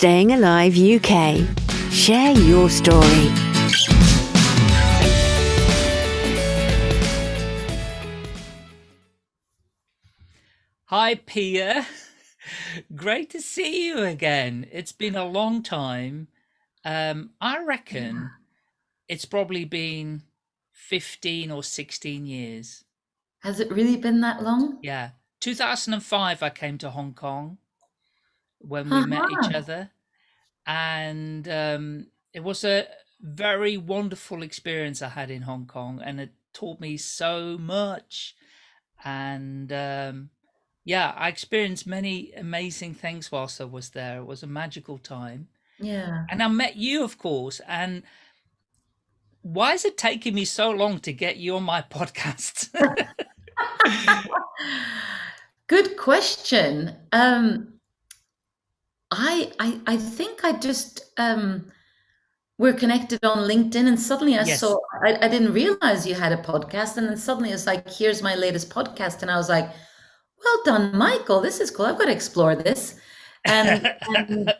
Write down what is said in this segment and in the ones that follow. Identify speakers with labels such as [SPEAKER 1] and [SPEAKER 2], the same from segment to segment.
[SPEAKER 1] Staying Alive UK. Share your story.
[SPEAKER 2] Hi, Pia. Great to see you again. It's been a long time. Um, I reckon it's probably been 15 or 16 years.
[SPEAKER 3] Has it really been that long?
[SPEAKER 2] Yeah. 2005, I came to Hong Kong when we uh -huh. met each uh-huh. other. And um, it was a very wonderful experience I had in Hong Kong, and it taught me so much. And um, yeah, I experienced many amazing things whilst I was there. It was a magical time.
[SPEAKER 3] Yeah.
[SPEAKER 2] And I met you, of course. And why is it taking me so long to get you on my podcast?
[SPEAKER 3] Good question. Um, I, I, I think I just, um, we're connected on LinkedIn and suddenly I yes. saw, I, I didn't realize you had a podcast. And then suddenly it's like, here's my latest podcast. And I was like, well done, Michael. This is cool. I've got to explore this. And, and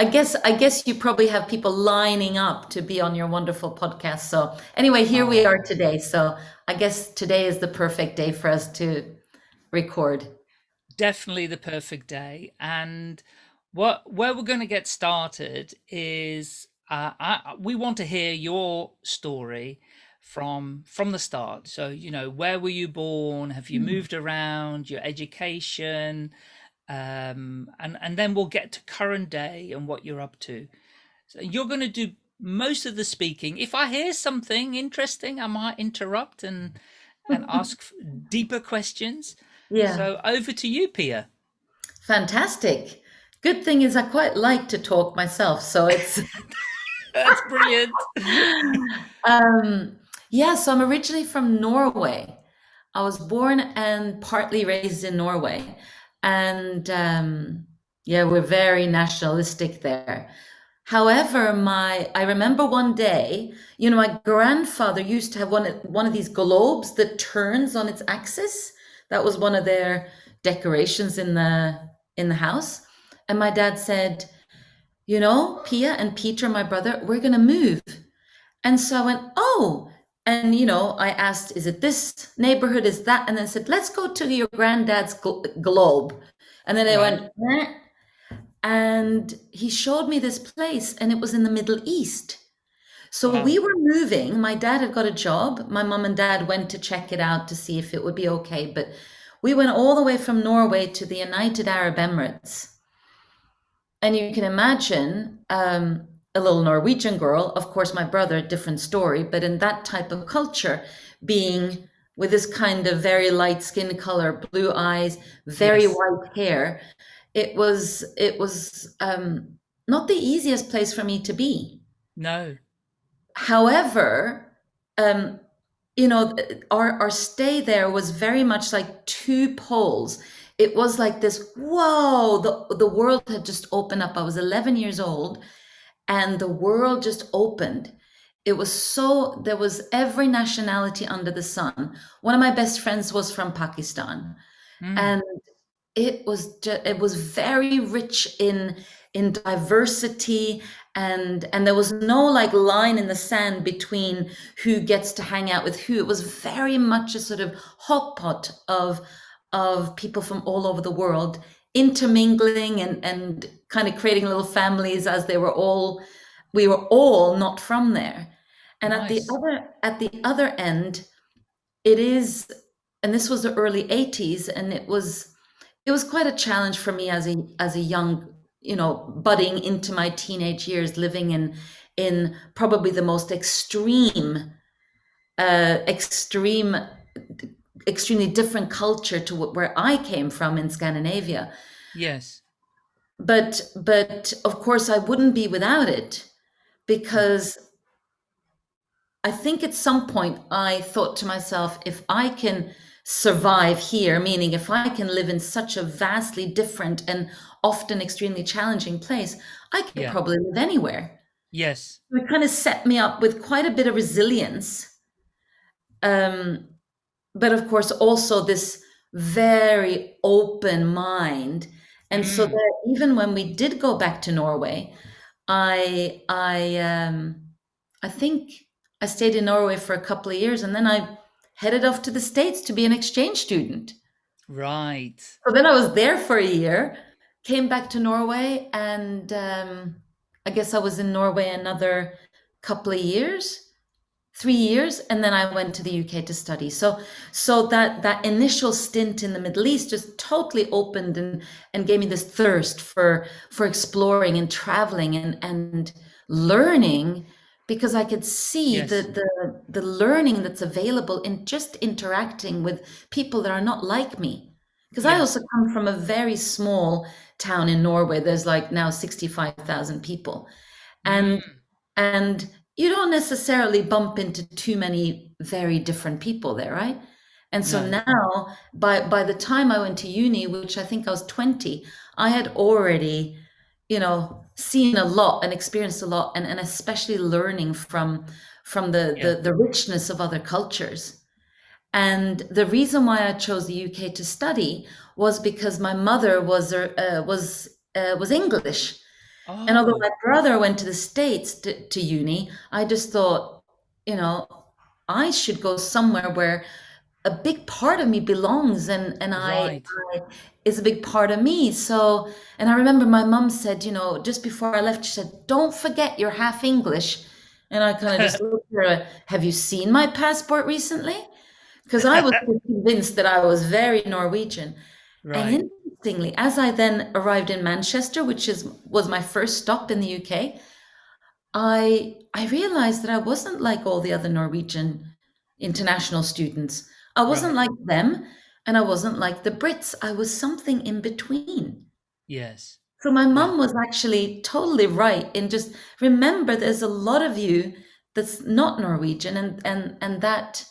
[SPEAKER 3] I guess I guess you probably have people lining up to be on your wonderful podcast. So anyway, here we are today. So I guess today is the perfect day for us to record.
[SPEAKER 2] Definitely the perfect day. And what where we're going to get started is uh, I, we want to hear your story from from the start. So you know, where were you born? Have you mm. moved around? Your education, um, and and then we'll get to current day and what you're up to. So you're going to do most of the speaking. If I hear something interesting, I might interrupt and and ask deeper questions.
[SPEAKER 3] Yeah.
[SPEAKER 2] So over to you, Pia.
[SPEAKER 3] Fantastic. Good thing is I quite like to talk myself, so it's
[SPEAKER 2] that's brilliant.
[SPEAKER 3] um, yeah, so I'm originally from Norway. I was born and partly raised in Norway and um, yeah, we're very nationalistic there. However, my I remember one day, you know, my grandfather used to have one one of these globes that turns on its axis. That was one of their decorations in the in the house. And my dad said, you know, Pia and Peter, my brother, we're gonna move. And so I went, oh, and you know i asked is it this neighborhood is that and then said let's go to your granddad's gl- globe and then they right. went eh. and he showed me this place and it was in the middle east so wow. we were moving my dad had got a job my mom and dad went to check it out to see if it would be okay but we went all the way from norway to the united arab emirates and you can imagine um, a little Norwegian girl, of course, my brother, a different story, but in that type of culture, being with this kind of very light skin color, blue eyes, very yes. white hair, it was it was um, not the easiest place for me to be.
[SPEAKER 2] No.
[SPEAKER 3] However, um, you know, our our stay there was very much like two poles. It was like this, whoa, the, the world had just opened up. I was 11 years old and the world just opened. It was so, there was every nationality under the sun. One of my best friends was from Pakistan. Mm. And it was just, it was very rich in in diversity and and there was no like line in the sand between who gets to hang out with who it was very much a sort of hot pot of of people from all over the world intermingling and and kind of creating little families as they were all we were all not from there and nice. at the other at the other end it is and this was the early 80s and it was it was quite a challenge for me as a as a young you know budding into my teenage years living in in probably the most extreme uh extreme extremely different culture to where I came from in Scandinavia.
[SPEAKER 2] Yes.
[SPEAKER 3] But but of course I wouldn't be without it because I think at some point I thought to myself if I can survive here meaning if I can live in such a vastly different and often extremely challenging place I could yeah. probably live anywhere.
[SPEAKER 2] Yes.
[SPEAKER 3] It kind of set me up with quite a bit of resilience. Um, but of course also this very open mind And so
[SPEAKER 2] Mm,
[SPEAKER 3] that even when we did go back to Norway, I I um I think I stayed in Norway for a couple of years and then I headed off to the States to be an exchange student.
[SPEAKER 2] right.
[SPEAKER 3] So then I was there for a year, came back to Norway, and um, I guess I was in Norway another couple of years, three years, and then I went to the UK to study. So, so that that initial stint in the Middle East just totally opened and and gave me this thirst for for exploring and traveling and and learning because I could see the
[SPEAKER 2] Yes.
[SPEAKER 3] the the learning that's available in just interacting with people that are not like me. Because I also come from a very small town in Norway. There's like now 65,000 people. And
[SPEAKER 2] Mm,
[SPEAKER 3] and you don't necessarily bump into too many very different people there, right? And so
[SPEAKER 2] no.
[SPEAKER 3] now by by the time I went to uni, which I think I was 20, I had already, you know, seen a lot and experienced a lot and, and especially learning from from the,
[SPEAKER 2] Yeah.
[SPEAKER 3] the the richness of other cultures. And the reason why I chose the UK to study was because my mother was uh, was uh, was English. And although
[SPEAKER 2] Oh,
[SPEAKER 3] my brother went to the States to, to uni, I just thought, you know, I should go somewhere where a big part of me belongs and and I,
[SPEAKER 2] right.
[SPEAKER 3] I is a big part of me. So, and I remember my mum said, you know, just before I left, she said, "Don't forget you're half English." And I kind of just looked at her, have you seen my passport recently? Because I was convinced that I was very Norwegian. And interestingly, as I then arrived in Manchester, which is was my first stop in the UK, I I realized that I wasn't like all the other Norwegian international students. I wasn't
[SPEAKER 2] Right.
[SPEAKER 3] like them, and I wasn't like the Brits. I was something in between.
[SPEAKER 2] Yes.
[SPEAKER 3] So my
[SPEAKER 2] Yeah.
[SPEAKER 3] mum was actually totally right in just remember there's a lot of you that's not Norwegian and and and that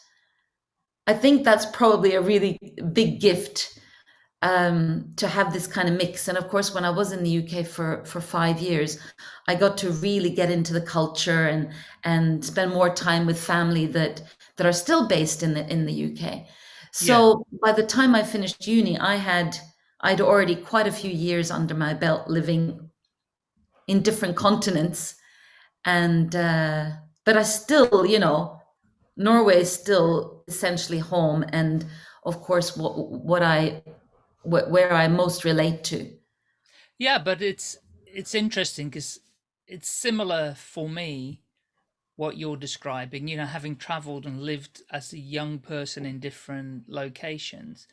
[SPEAKER 3] I think that's probably a really big gift um, to have this kind of mix. And of course, when I was in the UK for for five years, I got to really get into the culture and and spend more time with family that that are still based in the in the UK.
[SPEAKER 2] Yeah.
[SPEAKER 3] So by the time I finished uni, I had I'd already quite a few years under my belt living in different continents, and uh, but I still, you know, Norway is still essentially home, and of course, what what I wh- where I most relate to.
[SPEAKER 2] Yeah, but it's it's interesting because it's similar for me what you're describing, you know, having traveled and lived as a young person in different locations.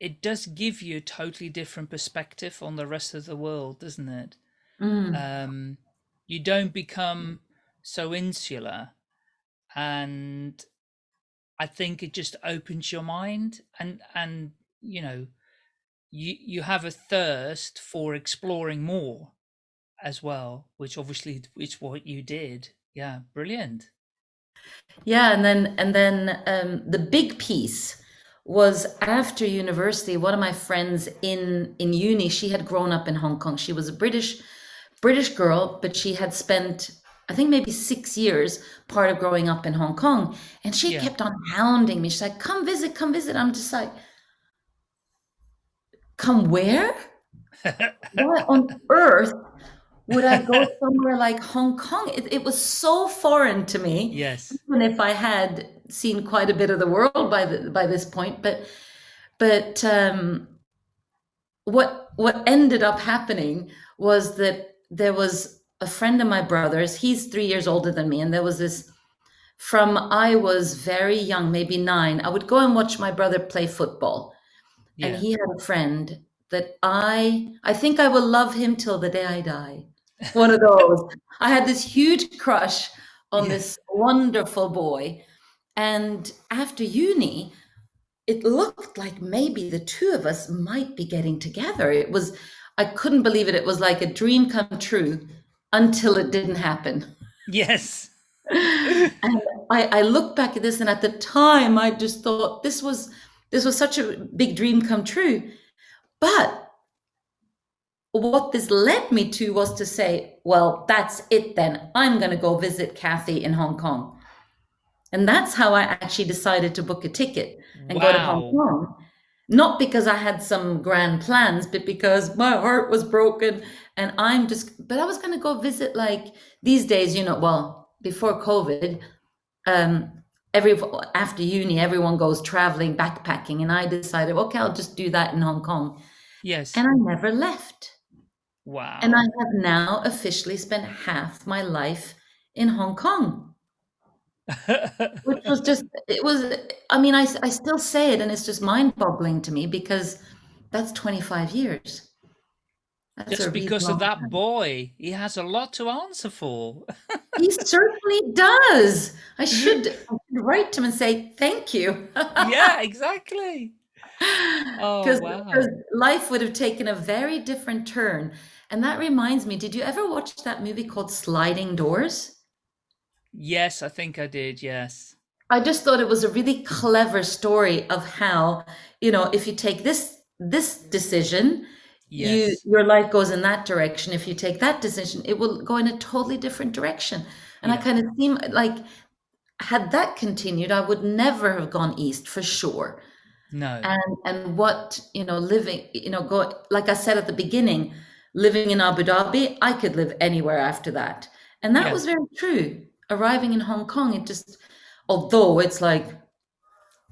[SPEAKER 2] It does give you a totally different perspective on the rest of the world, doesn't it?
[SPEAKER 3] Mm,
[SPEAKER 2] Um, you don't become so insular and I think it just opens your mind and and you know you you have a thirst for exploring more as well, which obviously is what you did. Yeah, brilliant.
[SPEAKER 3] yeah, and then and then um, the big piece was after university. One of my friends in in uni, she had grown up in Hong Kong. She was a British British girl, but she had spent I think maybe six years part of growing up in Hong Kong, and she
[SPEAKER 2] Yeah.
[SPEAKER 3] kept on hounding me. She's like, "Come visit, come visit." I'm just like, "Come where? Why on earth would I go somewhere like Hong Kong? It, it was so foreign to me,
[SPEAKER 2] yes.
[SPEAKER 3] even if I had seen quite a bit of the world by the by this point. But but um, what what ended up happening was that there was a friend of my brother's. He's three years older than me, and there was this from I was very young, maybe nine. I would go and watch my brother play football, and he had a friend that I I think I will love him till the day I die. One of those. I had this huge crush on
[SPEAKER 2] Yeah.
[SPEAKER 3] this wonderful boy. And after uni, it looked like maybe the two of us might be getting together. It was, I couldn't believe it. It was like a dream come true until it didn't happen.
[SPEAKER 2] Yes.
[SPEAKER 3] And I, I look back at this, and at the time, I just thought this was this was such a big dream come true. But what this led me to was to say, well, that's it then. I'm going to go visit Kathy in Hong Kong. And that's how I actually decided to book a ticket and go to Hong Kong. not because I had some grand plans, but because my heart was broken and I'm just, but I was going to go visit like these days, you know, well, before COVID, um, every, after uni, everyone goes traveling, backpacking. And I decided, okay, I'll just do that in Hong Kong.
[SPEAKER 2] Yes.
[SPEAKER 3] And I never left.
[SPEAKER 2] Wow.
[SPEAKER 3] And I have now officially spent half my life in Hong Kong which was just it was i mean I, I still say it and it's just mind-boggling to me because that's 25 years
[SPEAKER 2] that's just because of that boy he has a lot to answer for.
[SPEAKER 3] He certainly does. I should, I should write to him and say thank you.
[SPEAKER 2] Yeah exactly. Oh wow. because
[SPEAKER 3] life would have taken a very different turn. And that reminds me did you ever watch that movie called sliding doors?
[SPEAKER 2] Yes, I think I did. Yes.
[SPEAKER 3] I just thought it was a really clever story of how, you know, if you take this this decision, yes. you your life goes in that direction. If you take that decision, it will go in a totally different direction. And yeah. I kind of seem like had that continued, I would never have gone east for sure.
[SPEAKER 2] No.
[SPEAKER 3] And and what, you know, living, you know, go like I said at the beginning, living in Abu Dhabi, I could live anywhere after that. And that yeah. was very true arriving in Hong Kong, it just, although it's like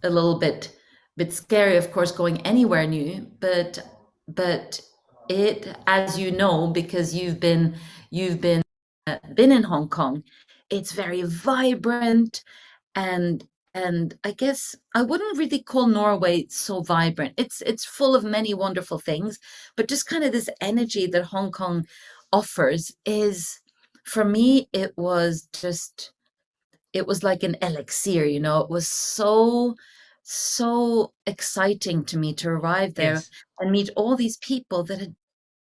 [SPEAKER 3] a little bit, bit scary, of course, going anywhere new, but, but it, as you know, because you've been, you've been, uh, been in Hong Kong, it's very vibrant and and I guess I wouldn't really call Norway so vibrant. It's it's full of many wonderful things, but just kind of this energy that Hong Kong offers is for me, it was just, it was like an elixir, you know, it was so, so exciting to me to arrive there yes. and meet all these people that had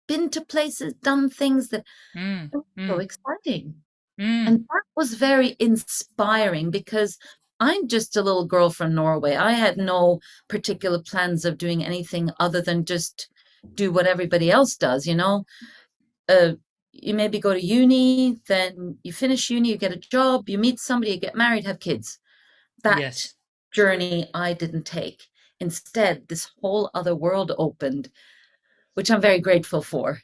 [SPEAKER 3] been to places, done things that mm, were mm. so exciting. Mm. And that was very inspiring because I'm just a little girl from Norway. I had no particular plans of doing anything other than just do what everybody else does, you know. Uh, you maybe go to uni, then you finish uni, you get a job, you meet somebody, you get married, have kids. That yes. Journey I didn't take. Instead, this whole other world opened, which I'm very grateful for.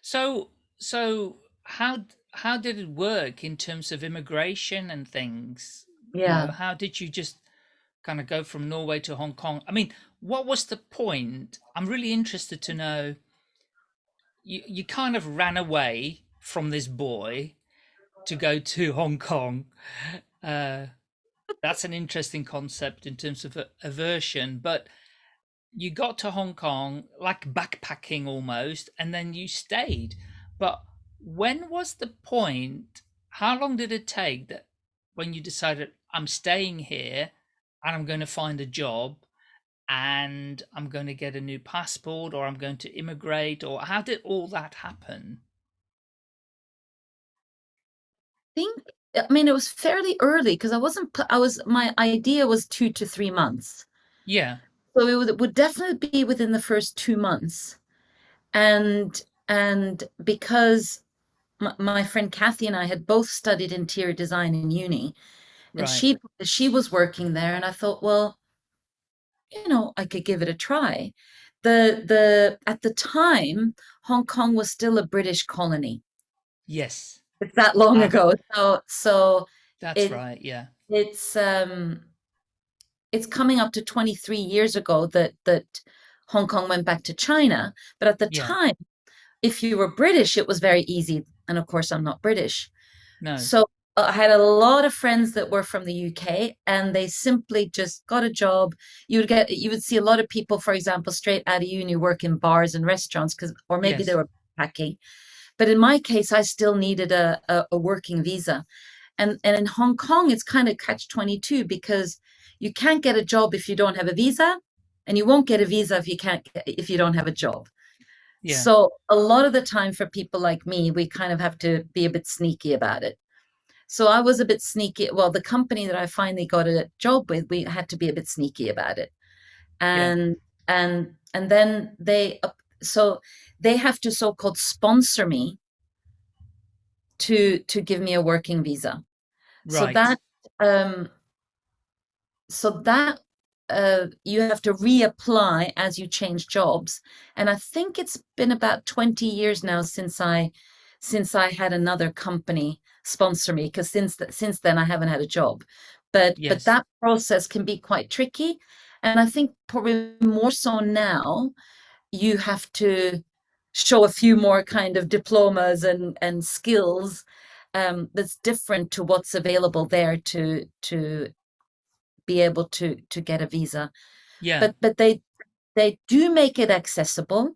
[SPEAKER 2] So, so how how did it work in terms of immigration and things?
[SPEAKER 3] Yeah.
[SPEAKER 2] You know, how did you just kind of go from Norway to Hong Kong? I mean, what was the point? I'm really interested to know you, you kind of ran away from this boy to go to Hong Kong. Uh, that's an interesting concept in terms of aversion, but you got to Hong Kong like backpacking almost, and then you stayed. But when was the point? How long did it take that when you decided I'm staying here and I'm going to find a job and I'm going to get a new passport or I'm going to immigrate or how did all that happen?
[SPEAKER 3] I think I mean it was fairly early because I wasn't I was my idea was 2 to 3 months.
[SPEAKER 2] Yeah.
[SPEAKER 3] So it would, it would definitely be within the first 2 months. And and because my, my friend Kathy and I had both studied interior design in uni and right. she she was working there and I thought well you know, I could give it a try. The the at the time, Hong Kong was still a British colony.
[SPEAKER 2] Yes.
[SPEAKER 3] It's that long uh, ago. So so
[SPEAKER 2] that's it, right, yeah.
[SPEAKER 3] It's um it's coming up to 23 years ago that that Hong Kong went back to China. But at the yeah. time, if you were British, it was very easy. And of course, I'm not British.
[SPEAKER 2] No.
[SPEAKER 3] So I had a lot of friends that were from the UK and they simply just got a job. You would get, you would see a lot of people, for example, straight out of uni work in bars and restaurants because, or maybe yes. they were packing. But in my case, I still needed a, a, a working visa. And, and in Hong Kong, it's kind of catch 22 because you can't get a job if you don't have a visa and you won't get a visa if you can't, if you don't have a job. Yeah. So a lot of the time for people like me, we kind of have to be a bit sneaky about it. So I was a bit sneaky. Well, the company that I finally got a job with, we had to be a bit sneaky about it. And yeah. and and then they so they have to so-called sponsor me to to give me a working visa. Right. So that um so that uh, you have to reapply as you change jobs. And I think it's been about 20 years now since I since I had another company sponsor me because since th- since then I haven't had a job. But
[SPEAKER 2] Yes.
[SPEAKER 3] but that process can be quite tricky. And I think probably more so now you have to show a few more kind of diplomas and and skills um, that's different to what's available there to to be able to to get a visa.
[SPEAKER 2] Yeah.
[SPEAKER 3] But but they they do make it accessible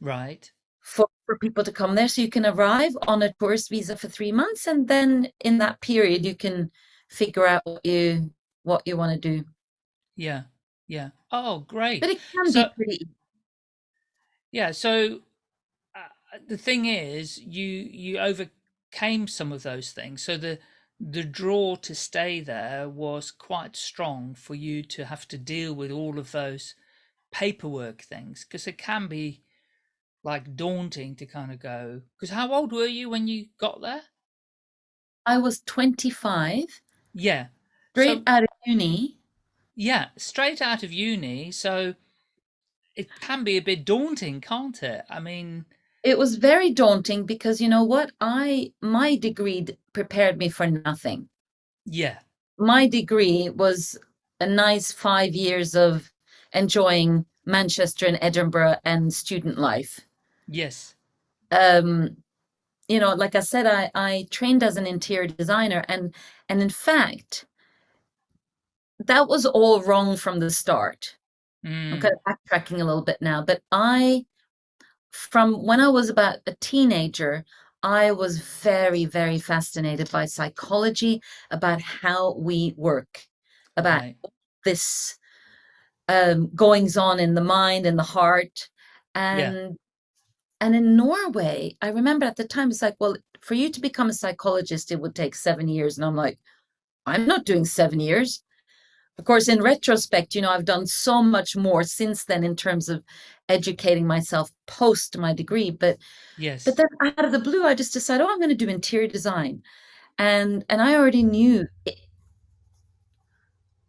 [SPEAKER 2] right.
[SPEAKER 3] for, for people to come there. So you can arrive on a tourist visa for three months, and then in that period you can figure out what you what you want to do.
[SPEAKER 2] Yeah. Yeah. Oh, great.
[SPEAKER 3] But it can
[SPEAKER 2] So-
[SPEAKER 3] be pretty.
[SPEAKER 2] Yeah. So uh, the thing is, you you overcame some of those things. So the the draw to stay there was quite strong for you to have to deal with all of those paperwork things because it can be like daunting to kind of go. Because how old were you when you got there?
[SPEAKER 3] I was 25,
[SPEAKER 2] Yeah.
[SPEAKER 3] straight
[SPEAKER 2] So-
[SPEAKER 3] out of uni.
[SPEAKER 2] Yeah, straight out of uni, so it can be a bit daunting, can't it? I mean,
[SPEAKER 3] It was very daunting because you know what? I my degree prepared me for nothing.
[SPEAKER 2] yeah,
[SPEAKER 3] My degree was a nice five years of enjoying Manchester and Edinburgh and student life.
[SPEAKER 2] yes,
[SPEAKER 3] um you know like i said i i trained as an interior designer and and in fact that was all wrong from the start i'm
[SPEAKER 2] mm,
[SPEAKER 3] kind of backtracking a little bit now but i from when i was about a teenager i was very very fascinated by psychology about how we work about
[SPEAKER 2] right,
[SPEAKER 3] this um, goings on in the mind and the heart.
[SPEAKER 2] Yeah.
[SPEAKER 3] And and in Norway, I remember at the time it's like, well, for you to become a psychologist, it would take seven years. And I'm like, I'm not doing seven years. Of course, in retrospect, you know, I've done so much more since then in terms of educating myself post my degree. But
[SPEAKER 2] yes,
[SPEAKER 3] but then out of the blue, I just decided, oh, I'm going to do interior design. And and I already knew it,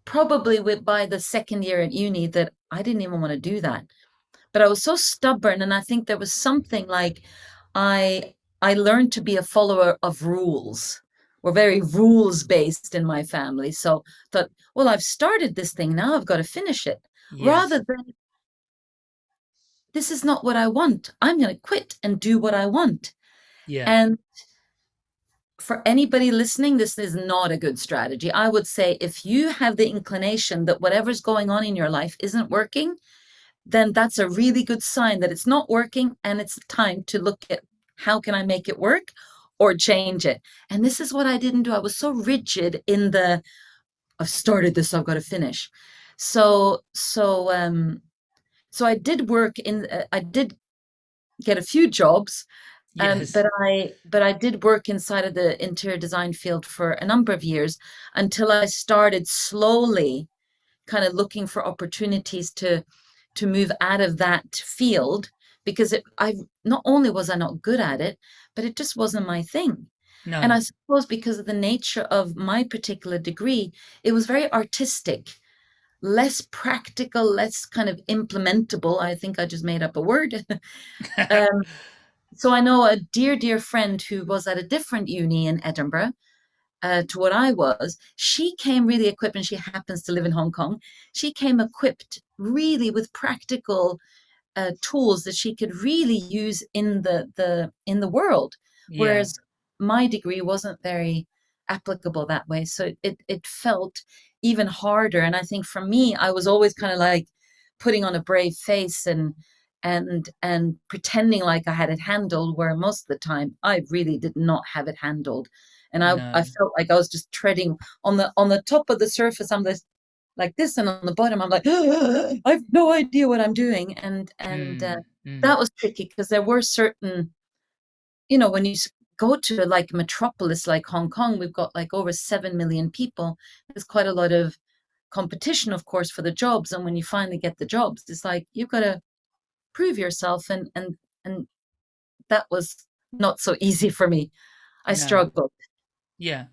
[SPEAKER 3] probably with by the second year at uni that I didn't even want to do that. But I was so stubborn, and I think there was something like I I learned to be a follower of rules. We're very rules based in my family. So thought, well, I've started this thing now, I've got to finish it.
[SPEAKER 2] yes,
[SPEAKER 3] Rather than this is not what I want. I'm going to quit and do what I want.
[SPEAKER 2] yeah,
[SPEAKER 3] And for anybody listening, this is not a good strategy. I would say if you have the inclination that whatever's going on in your life isn't working, then that's a really good sign that it's not working and it's time to look at how can I make it work or change it. And this is what I didn't do. I was so rigid in the I've started this, I've got to finish. So so um so I did work in uh, I did get a few jobs um,
[SPEAKER 2] yes,
[SPEAKER 3] but I but I did work inside of the interior design field for a number of years until I started slowly kind of looking for opportunities to to move out of that field because it I not only was I not good at it, but it just wasn't my thing.
[SPEAKER 2] no,
[SPEAKER 3] And I suppose because of the nature of my particular degree, it was very artistic, less practical, less kind of implementable. I think I just made up a word. um, so I know a dear, dear friend who was at a different uni in Edinburgh uh, to what I was. She came really equipped, and she happens to live in Hong Kong. She came equipped really with practical uh, tools that she could really use in the the in the world.
[SPEAKER 2] yeah,
[SPEAKER 3] Whereas my degree wasn't very applicable that way, so it it, felt even harder. And I think for me, I was always kind of like putting on a brave face and and and pretending like I had it handled where most of the time I really did not have it handled and I, I felt like I was just treading on the on the top of the surface I'm this like this and on the bottom I'm like I have no idea what I'm doing. And and uh,
[SPEAKER 2] mm, mm,
[SPEAKER 3] that was tricky because there were certain you know when you go to like a metropolis like Hong Kong we've got like over 7 million people. There's quite a lot of competition of course for the jobs. And when you finally get the jobs it's like you've got to prove yourself. And and and that was not so easy for me. I
[SPEAKER 2] No.
[SPEAKER 3] struggled.
[SPEAKER 2] Yeah.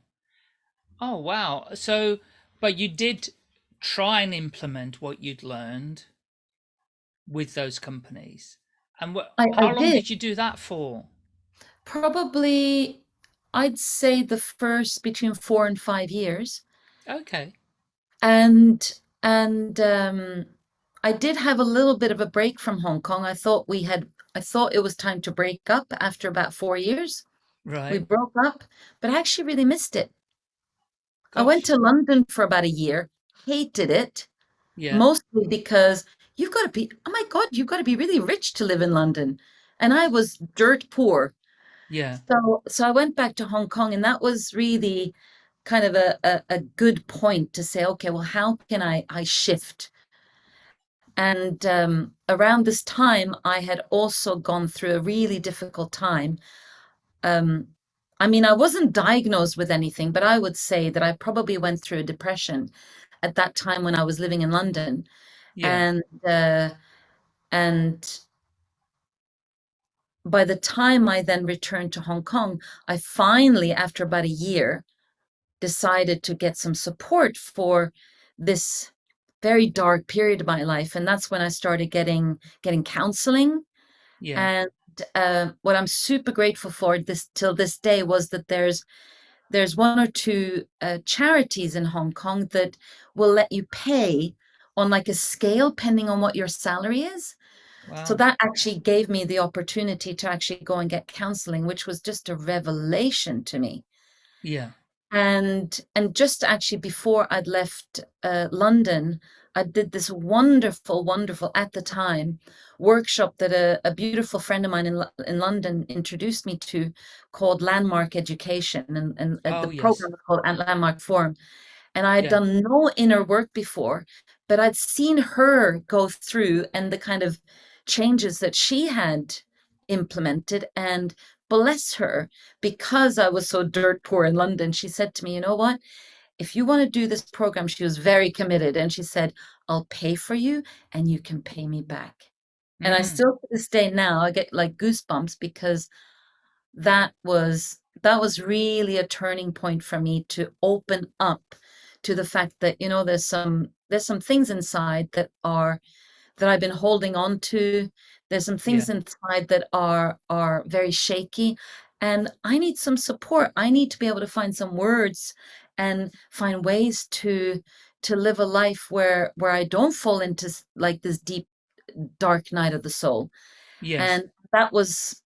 [SPEAKER 2] Oh wow. So, but you did try and implement what you'd learned with those companies. And what,
[SPEAKER 3] I,
[SPEAKER 2] how
[SPEAKER 3] I
[SPEAKER 2] long
[SPEAKER 3] did.
[SPEAKER 2] did you do that for?
[SPEAKER 3] Probably, I'd say the first between four and five years.
[SPEAKER 2] Okay.
[SPEAKER 3] And and um, I did have a little bit of a break from Hong Kong. I thought we had, I thought it was time to break up after about four years.
[SPEAKER 2] Right.
[SPEAKER 3] We broke up, but I actually really missed it. I went to London for about a year, hated it,
[SPEAKER 2] Yeah.
[SPEAKER 3] mostly because you've got to be, oh my God, you've got to be really rich to live in London. And I was dirt poor.
[SPEAKER 2] Yeah.
[SPEAKER 3] So so I went back to Hong Kong, and that was really kind of a, a, a good point to say, okay, well, how can I I shift? And um, around this time, I had also gone through a really difficult time. Um, I mean, I wasn't diagnosed with anything, but I would say that I probably went through a depression at that time when I was living in London.
[SPEAKER 2] Yeah.
[SPEAKER 3] And uh, and by the time I then returned to Hong Kong, I finally, after about a year, decided to get some support for this very dark period of my life. And that's when I started getting getting counseling.
[SPEAKER 2] Yeah.
[SPEAKER 3] And uh, what I'm super grateful for this till this day was that there's there's one or two uh, charities in Hong Kong that will let you pay on like a scale, depending on what your salary is. So that actually gave me the opportunity to actually go and get counseling, which was just a revelation to me.
[SPEAKER 2] Yeah.
[SPEAKER 3] And and just actually before I'd left uh, London, I did this wonderful, wonderful at the time workshop that a, a beautiful friend of mine in in London introduced me to, called Landmark Education, and and
[SPEAKER 2] Oh,
[SPEAKER 3] the
[SPEAKER 2] yes.
[SPEAKER 3] program was called Landmark Forum. And I had
[SPEAKER 2] Yeah.
[SPEAKER 3] done no inner work before, but I'd seen her go through and the kind of changes that she had implemented. And bless her, because I was so dirt poor in London, she said to me, You know what? If you want to do this program, she was very committed. And she said, I'll pay for you and you can pay me back. And I
[SPEAKER 2] Mm.
[SPEAKER 3] still to this day now, I get like goosebumps because that was that was really a turning point for me to open up to the fact that you know there's some there's some things inside that are that I've been holding on to there's some
[SPEAKER 2] Yeah.
[SPEAKER 3] things inside that are are very shaky and I need some support I need to be able to find some words and find ways to to live a life where where I don't fall into like this deep dark night of the soul
[SPEAKER 2] Yes.
[SPEAKER 3] and that was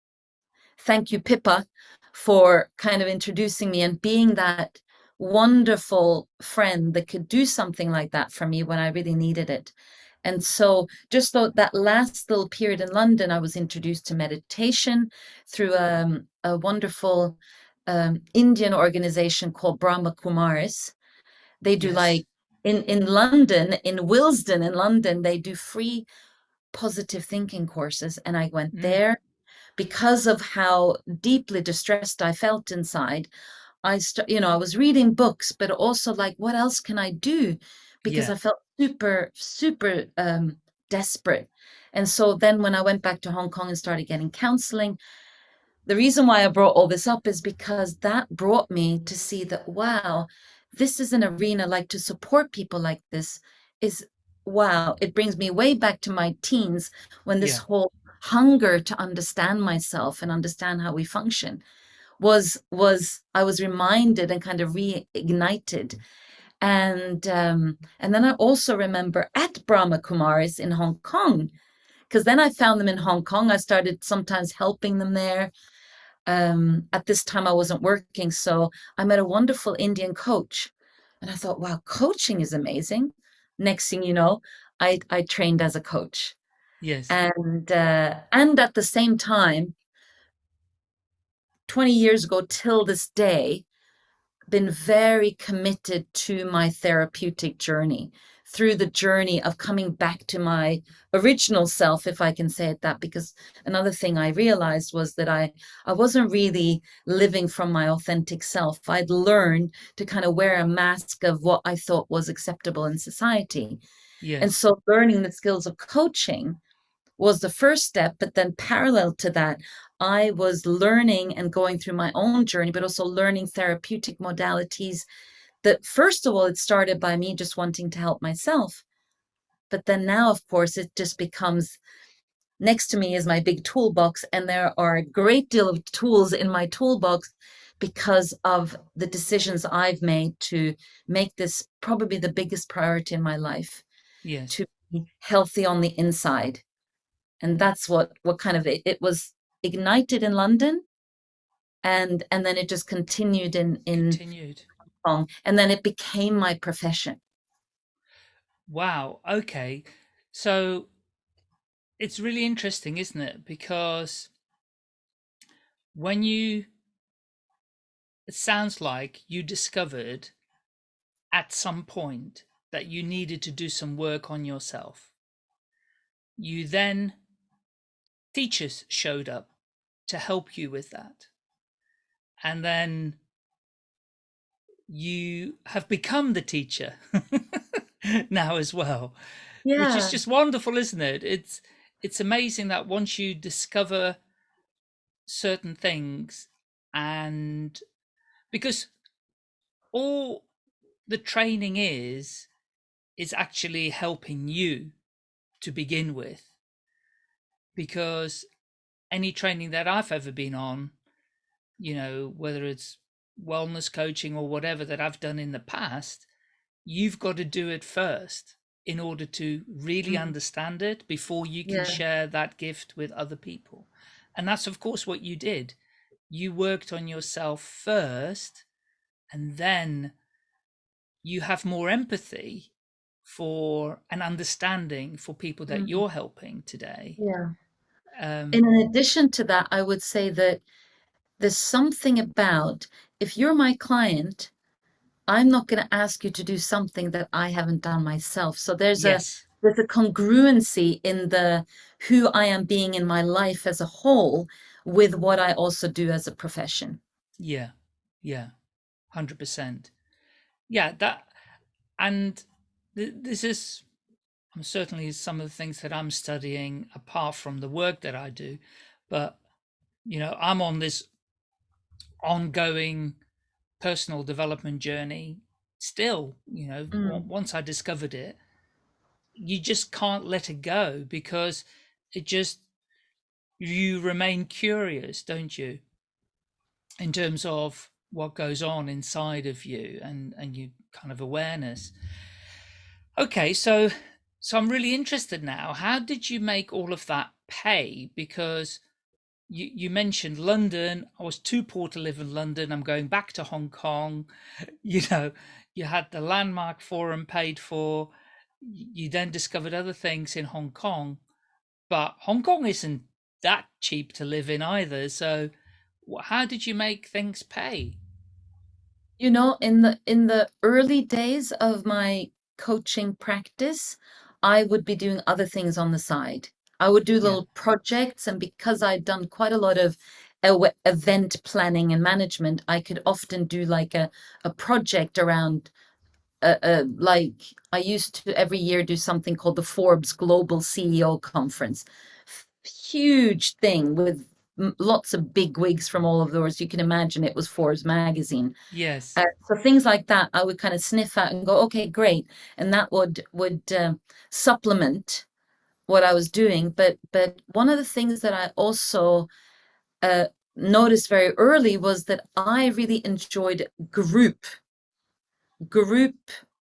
[SPEAKER 3] thank you, Pippa, for kind of introducing me and being that wonderful friend that could do something like that for me when I really needed it. And so, just though that last little period in London, I was introduced to meditation through um, a wonderful um, Indian organization called Brahma Kumaris. They do
[SPEAKER 2] Yes.
[SPEAKER 3] like in in London, in Willesden, in London, they do free positive thinking courses, and I went
[SPEAKER 2] Mm.
[SPEAKER 3] there because of how deeply distressed I felt inside, I st- you know, I was reading books, but also like, what else can I do? Because
[SPEAKER 2] Yeah.
[SPEAKER 3] I felt super, super um, desperate. And so then when I went back to Hong Kong and started getting counseling, the reason why I brought all this up is because that brought me to see that, wow, this is an arena like to support people like this is, wow, it brings me way back to my teens when this
[SPEAKER 2] Yeah.
[SPEAKER 3] whole hunger to understand myself and understand how we function was was I was reminded and kind of reignited. And um, and then I also remember at Brahma Kumaris in Hong Kong, because then I found them in Hong Kong. I started sometimes helping them there. Um, at this time, I wasn't working, so I met a wonderful Indian coach, and I thought, wow, coaching is amazing. Next thing you know, I I trained as a coach,
[SPEAKER 2] Yes.
[SPEAKER 3] and uh, and at the same time, 20 years ago till this day, been very committed to my therapeutic journey through the journey of coming back to my original self if i can say it that because another thing i realized was that i i wasn't really living from my authentic self. I'd learned to kind of wear a mask of what i thought was acceptable in society. And so learning the skills of coaching was the first step but then parallel to that i was learning and going through my own journey but also learning therapeutic modalities that first of all, it started by me just wanting to help myself. But then now, of course, it just becomes next to me is my big toolbox, and there are a great deal of tools in my toolbox because of the decisions I've made to make this probably the biggest priority in my life.
[SPEAKER 2] Yes.
[SPEAKER 3] To be healthy on the inside. And that's what what kind of it, it was ignited in London and and then it just continued in in
[SPEAKER 2] Continued.
[SPEAKER 3] And then it became my profession.
[SPEAKER 2] Wow. Okay. So it's really interesting, isn't it? Because when you, it sounds like you discovered at some point that you needed to do some work on yourself. You then, teachers showed up to help you with that. And then you have become the teacher now as well
[SPEAKER 3] Yeah.
[SPEAKER 2] which is just wonderful isn't it it's it's amazing that once you discover certain things and because all the training is is actually helping you to begin with because any training that I've ever been on you know whether it's wellness coaching or whatever that I've done in the past you've got to do it first in order to really
[SPEAKER 3] Mm.
[SPEAKER 2] understand it before you can
[SPEAKER 3] Yeah.
[SPEAKER 2] share that gift with other people. And that's, of course, what you did. You worked on yourself first, and then you have more empathy for an understanding for people that
[SPEAKER 3] Mm.
[SPEAKER 2] you're helping today.
[SPEAKER 3] Yeah.
[SPEAKER 2] Um,
[SPEAKER 3] in addition to that, I would say that there's something about if you're my client, I'm not going to ask you to do something that I haven't done myself. So there's a there's a congruency in the who I am being in my life as a whole with what I also do as a profession.
[SPEAKER 2] yeah, yeah, hundred percent. Yeah, that, and th- this is um, certainly some of the things that I'm studying apart from the work that I do, but you know, I'm on this ongoing personal development journey still. You know,
[SPEAKER 3] Mm.
[SPEAKER 2] once I discovered it, you just can't let it go because it just you remain curious, don't you? In terms of what goes on inside of you and and you kind of awareness. Okay, so so I'm really interested now. How did you make all of that pay? Because you you mentioned London. I was too poor to live in London. I'm going back to Hong Kong. You know, you had the landmark forum paid for. You then discovered other things in Hong Kong, but Hong Kong isn't that cheap to live in either. So, how did you make things pay?
[SPEAKER 3] You know, in the in the early days of my coaching practice, I would be doing other things on the side. I would do
[SPEAKER 2] Yeah.
[SPEAKER 3] little projects, and because I'd done quite a lot of event planning and management, I could often do like a a project around uh, uh, like I used to every year do something called the Forbes Global CEO Conference. Huge thing with lots of big wigs from all of those. You can imagine it was Forbes magazine.
[SPEAKER 2] Yes.
[SPEAKER 3] Uh, so things like that, I would kind of sniff out and go, okay, great, and that would would um supplement what I was doing. But but one of the things that I also uh, noticed very early was that I really enjoyed group group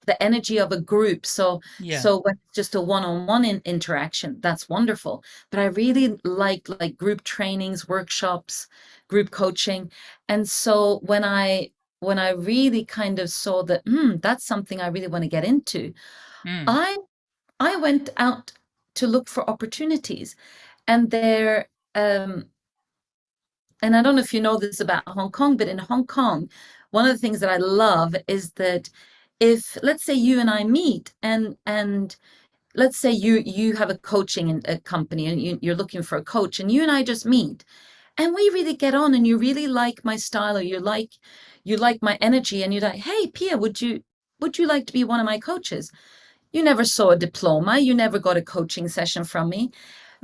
[SPEAKER 3] the energy of a group so
[SPEAKER 2] Yeah.
[SPEAKER 3] so when it's just a one-on-one in interaction that's wonderful but i really like like group trainings workshops group coaching and so when i when i really kind of saw that hmm that's something i really want to get into
[SPEAKER 2] Mm.
[SPEAKER 3] i i went out to look for opportunities and there um and I don't know if you know this about Hong Kong, but in Hong Kong, one of the things that I love is that if let's say you and I meet and and let's say you you have a coaching in a company and you, you're looking for a coach and you and I just meet and we really get on and you really like my style or you like you like my energy and you're like, hey Pia, would you would you like to be one of my coaches? You never saw a diploma, you never got a coaching session from me.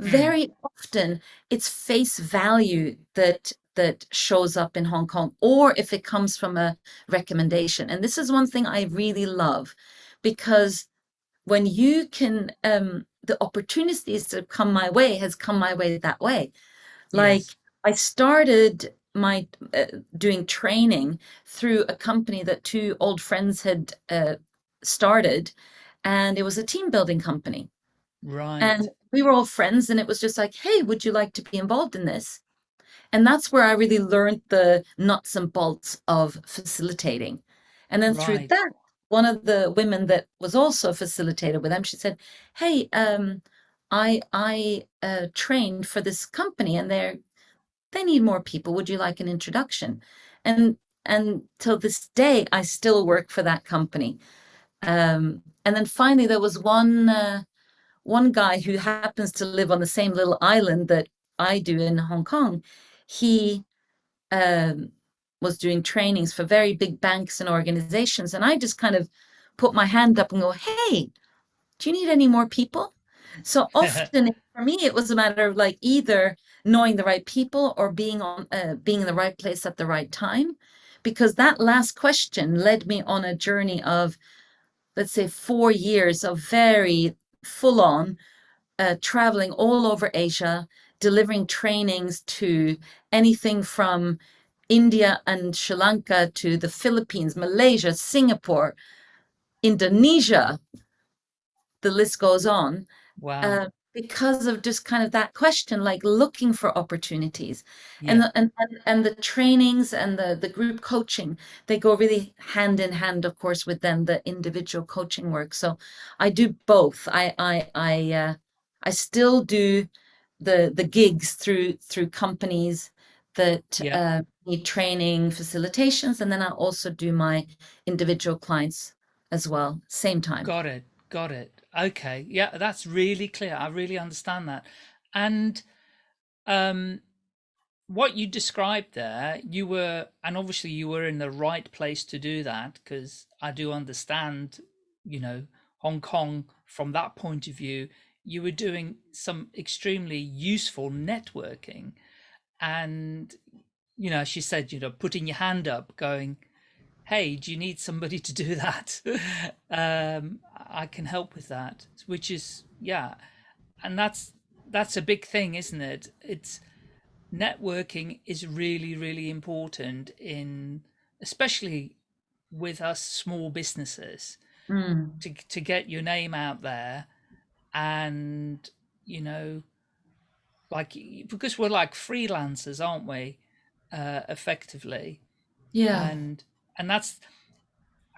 [SPEAKER 2] Mm.
[SPEAKER 3] Very often it's face value that that shows up in Hong Kong, or if it comes from a recommendation. And this is one thing I really love because when you can, um, the opportunities that come my way has come my way that way. Like yes. I started my uh, doing training through a company that two old friends had uh, started, and it was a team building company.
[SPEAKER 2] Right.
[SPEAKER 3] And we were all friends, and it was just like, hey, would you like to be involved in this? And that's where I really learned the nuts and bolts of facilitating. And then right. through that, one of the women that was also facilitated with them, she said, "Hey, um, I I uh, trained for this company, and they're they need more people. Would you like an introduction?" And and till this day, I still work for that company. Um, and then finally, there was one uh, one guy who happens to live on the same little island that I do in Hong Kong. He um, was doing trainings for very big banks and organizations. And I just kind of put my hand up and go, hey, do you need any more people? So often for me, it was a matter of like either knowing the right people or being on uh, being in the right place at the right time. Because that last question led me on a journey of, let's say, four years of very full on uh, traveling all over Asia, delivering trainings to anything from India and Sri Lanka to the Philippines, Malaysia, Singapore, Indonesia, the list goes on.
[SPEAKER 2] Wow. Uh,
[SPEAKER 3] because of just kind of that question, like looking for opportunities. Yeah. And, the, and, and and the trainings and the, the group coaching, they go really hand in hand, of course, with then the individual coaching work. So I do both. I I I uh, I still do the the gigs through through companies that yeah. uh, need training facilitations and then i also do my individual clients as well same time
[SPEAKER 2] got it got it okay. Yeah that's really clear. I really understand that. And um what you described there you were and obviously you were in the right place to do that because i do understand you know hong kong from that point of view. You were doing some extremely useful networking and you know she said you know putting your hand up going hey do you need somebody to do that? Um i can help with that which is yeah. And that's that's a big thing isn't it? It's networking is really really important in especially with us small businesses
[SPEAKER 3] mm.
[SPEAKER 2] to to get your name out there and you know like because we're like freelancers aren't we uh effectively?
[SPEAKER 3] Yeah.
[SPEAKER 2] And and that's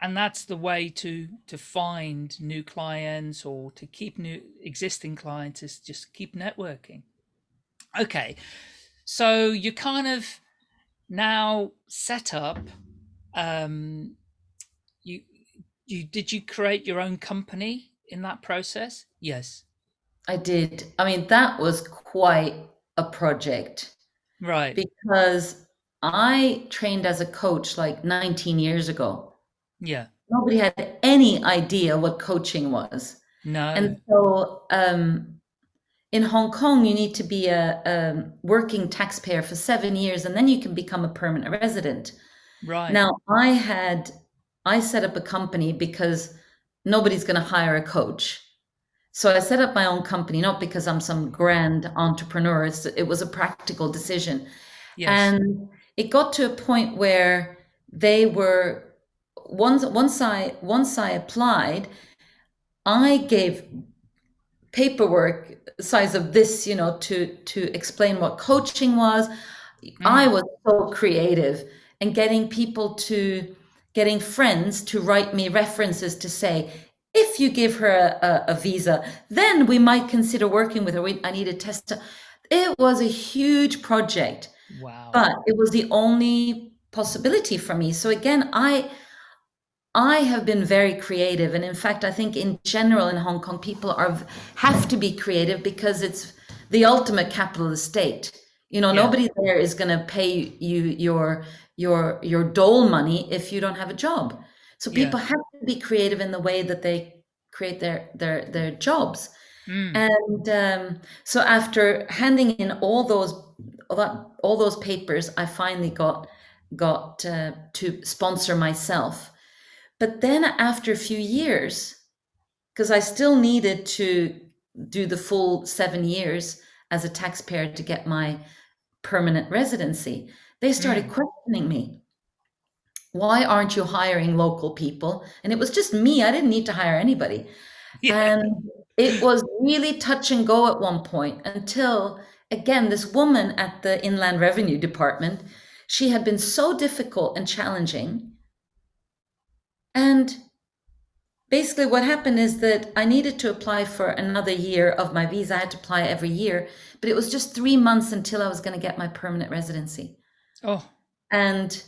[SPEAKER 2] and that's the way to to find new clients or to keep new existing clients is just keep networking okay so you kind of now set up um you you did you create your own company in that process yes
[SPEAKER 3] I did. I mean, that was quite a project.
[SPEAKER 2] Right.
[SPEAKER 3] Because I trained as a coach like 19 years ago.
[SPEAKER 2] Yeah.
[SPEAKER 3] Nobody had any idea what coaching was.
[SPEAKER 2] No.
[SPEAKER 3] And so um, in Hong Kong, you need to be a, a working taxpayer for seven years and then you can become a permanent resident.
[SPEAKER 2] Right.
[SPEAKER 3] Now, I had, I set up a company because nobody's going to hire a coach. So I set up my own company, not because I'm some grand entrepreneur. It's, it was a practical decision. Yes. And it got to a point where they were once once I once I applied, I gave paperwork size of this, you know, to to explain what coaching was. Mm. I was so creative and getting people to getting friends to write me references to say, if you give her a, a, a visa, then we might consider working with her. We, I need a test. It was a huge project.
[SPEAKER 2] Wow.
[SPEAKER 3] But it was the only possibility for me. So again, I I have been very creative. And in fact, I think in general in Hong Kong, people are have to be creative because it's the ultimate capital state. You know, yeah. nobody there is going to pay you your your your dole money if you don't have a job. So people yeah. have to be creative in the way that they create their their their jobs.
[SPEAKER 2] Mm.
[SPEAKER 3] And um, so after handing in all those all that all those papers I finally got got uh, to sponsor myself but then after a few years because I still needed to do the full 7 years as a taxpayer to get my permanent residency they started
[SPEAKER 2] Mm.
[SPEAKER 3] questioning me why aren't you hiring local people and it was just me I didn't need to hire anybody
[SPEAKER 2] Yeah.
[SPEAKER 3] and it was really touch and go at one point until, again, this woman at the Inland Revenue Department, she had been so difficult and challenging. And basically, what happened is that I needed to apply for another year of my visa. I had to apply every year, but it was just three months until I was going to get my permanent residency.
[SPEAKER 2] Oh,
[SPEAKER 3] And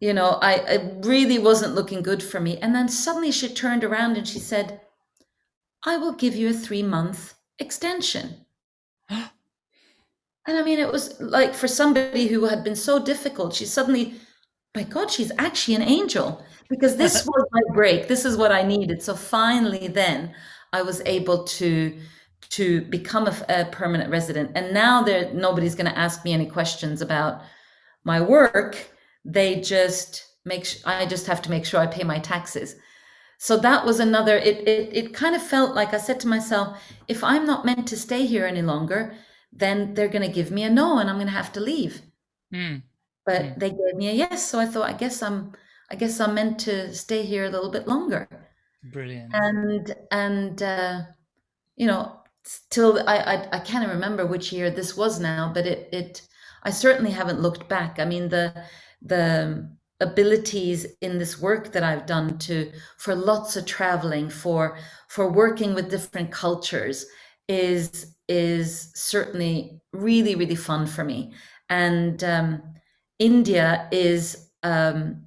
[SPEAKER 3] you know, I it really wasn't looking good for me. And then suddenly she turned around and she said, I will give you a three month extension. And I mean, it was like for somebody who had been so difficult, she suddenly, my God, she's actually an angel because this was my break. This is what I needed. So finally, then I was able to to become a, a permanent resident. And now there nobody's going to ask me any questions about my work. They just make. I just have to make sure I pay my taxes. So that was another. It it it kind of felt like I said to myself, if I'm not meant to stay here any longer, then they're going to give me a no, and I'm going to have to leave.
[SPEAKER 2] mm.
[SPEAKER 3] But
[SPEAKER 2] Mm.
[SPEAKER 3] they gave me a yes, so I thought, I guess I'm, I guess I'm meant to stay here a little bit longer.
[SPEAKER 2] brilliant.
[SPEAKER 3] And and uh, you know, till I, I I can't remember which year this was now, but it it I certainly haven't looked back. I mean the the abilities in this work that I've done to for lots of traveling for for working with different cultures is is certainly really really fun for me. And um, India is um,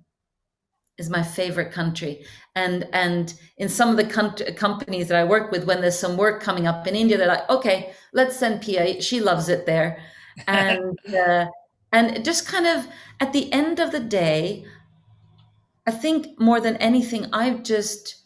[SPEAKER 3] is my favorite country. And and in some of the com- companies that I work with when there's some work coming up in India they're like okay let's send Pia she loves it there. And uh, and just kind of at the end of the day I think more than anything I've just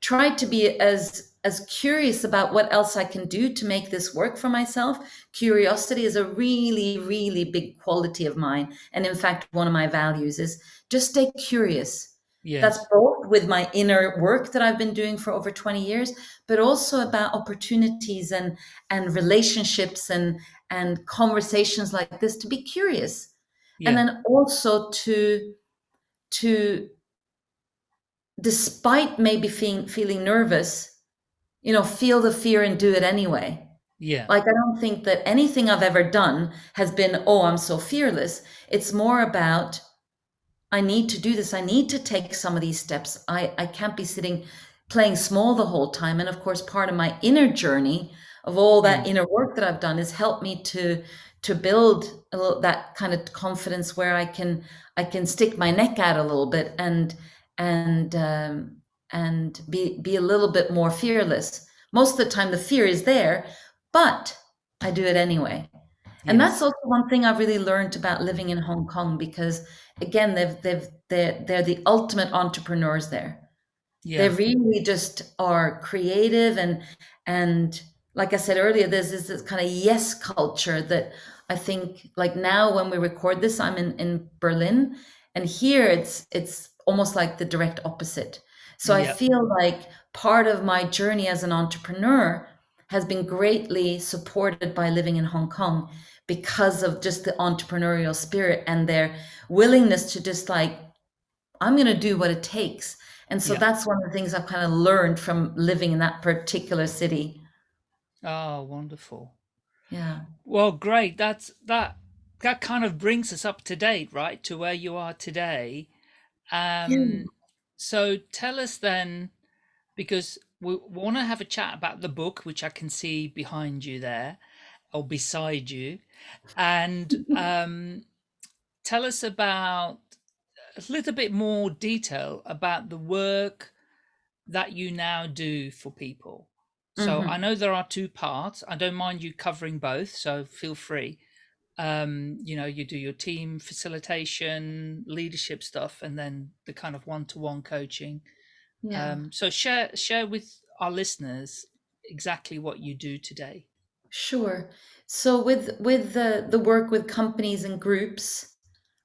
[SPEAKER 3] tried to be as as curious about what else I can do to make this work for myself. Curiosity is a really really big quality of mine and in fact one of my values is just stay curious. That's both with my inner work that I've been doing for over 20 years, but also about opportunities and and relationships and and conversations like this to be curious. And then also to to despite maybe feeling feeling nervous, you know, feel the fear and do it anyway.
[SPEAKER 2] Yeah.
[SPEAKER 3] Like I don't think that anything I've ever done has been, oh, I'm so fearless. It's more about I need to do this. I need to take some of these steps. I, I can't be sitting playing small the whole time. And of course, part of my inner journey of all that
[SPEAKER 2] Mm.
[SPEAKER 3] inner work that I've done has helped me to to build a little, that kind of confidence where I can I can stick my neck out a little bit and and um, and be be a little bit more fearless. Most of the time, the fear is there, but I do it anyway. And that's also one thing I've really learned about living in Hong Kong because again, they've they've they're, they're the ultimate entrepreneurs there. They really just are creative and and like I said earlier, there's this, this kind of yes culture that I think like now when we record this, I'm in, in Berlin and here it's it's almost like the direct opposite. So I feel like part of my journey as an entrepreneur has been greatly supported by living in Hong Kong because of just the entrepreneurial spirit and their willingness to just like I'm going to do what it takes. And so
[SPEAKER 2] Yeah.
[SPEAKER 3] that's one of the things I've kind of learned from living in that particular city.
[SPEAKER 2] Oh, wonderful.
[SPEAKER 3] Yeah.
[SPEAKER 2] Well, great. That's that that kind of brings us up to date, right, to where you are today. Um, so tell us then, because we want to have a chat about the book, which I can see behind you there, or beside you, and um, tell us about a little bit more detail about the work that you now do for people. So
[SPEAKER 3] Mhm.
[SPEAKER 2] I know there are two parts. I don't mind you covering both, so feel free. Um, you know, you do your team facilitation, leadership stuff, and then the kind of one-to-one coaching.
[SPEAKER 3] Yeah.
[SPEAKER 2] Um, so share share with our listeners exactly what you do today.
[SPEAKER 3] Sure. So with with the the work with companies and groups,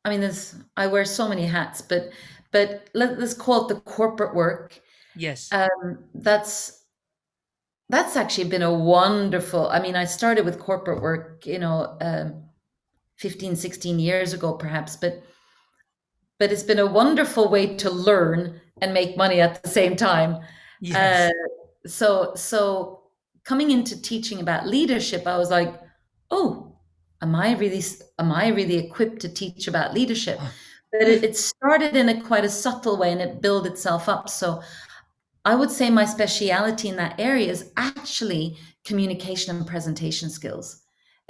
[SPEAKER 3] I mean, there's I wear so many hats, but but let, let's call it the corporate work.
[SPEAKER 2] Yes.
[SPEAKER 3] Um, that's that's actually been a wonderful. I mean, I started with corporate work, you know, um, 15, 16 years ago, perhaps, but but it's been a wonderful way to learn and make money at the same time. Uh,
[SPEAKER 2] Yes.
[SPEAKER 3] so so coming into teaching about leadership, I was like, oh, am I really am I really equipped to teach about leadership? But it, it started in a quite a subtle way and it built itself up. So I would say my speciality in that area is actually communication and presentation skills.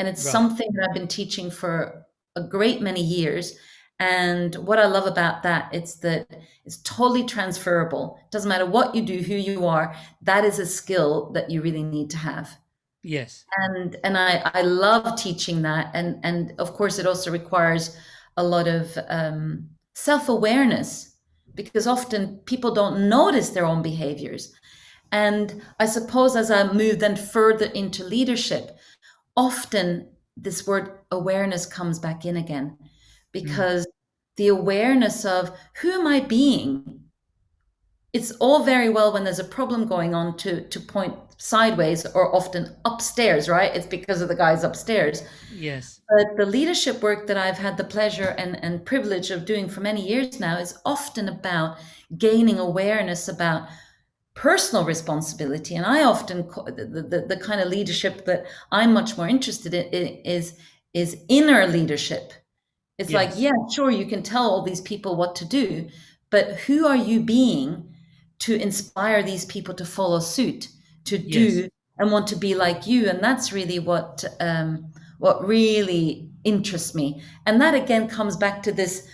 [SPEAKER 3] And it's
[SPEAKER 2] Right.
[SPEAKER 3] something that I've been teaching for a great many years. And what I love about that, it's that it's totally transferable. Doesn't matter what you do, who you are, that is a skill that you really need to have.
[SPEAKER 2] Yes.
[SPEAKER 3] And and I, I love teaching that. And and of course it also requires a lot of um, self-awareness because often people don't notice their own behaviors. And I suppose as I move then further into leadership, often this word awareness comes back in again
[SPEAKER 2] Mm.
[SPEAKER 3] because the awareness of who am I being? It's all very well when there's a problem going on to, to point sideways or often upstairs, right? It's because of the guys upstairs.
[SPEAKER 2] Yes.
[SPEAKER 3] But the leadership work that I've had the pleasure and, and privilege of doing for many years now is often about gaining awareness about personal responsibility. And I often, the, the, the kind of leadership that I'm much more interested in is, is inner leadership. It's like, yeah, sure, you can tell all these people what to do, but who are you being to inspire these people to follow suit, to
[SPEAKER 2] Yes.
[SPEAKER 3] do and want to be like you? And that's really what um, what really interests me. And that again comes back to this.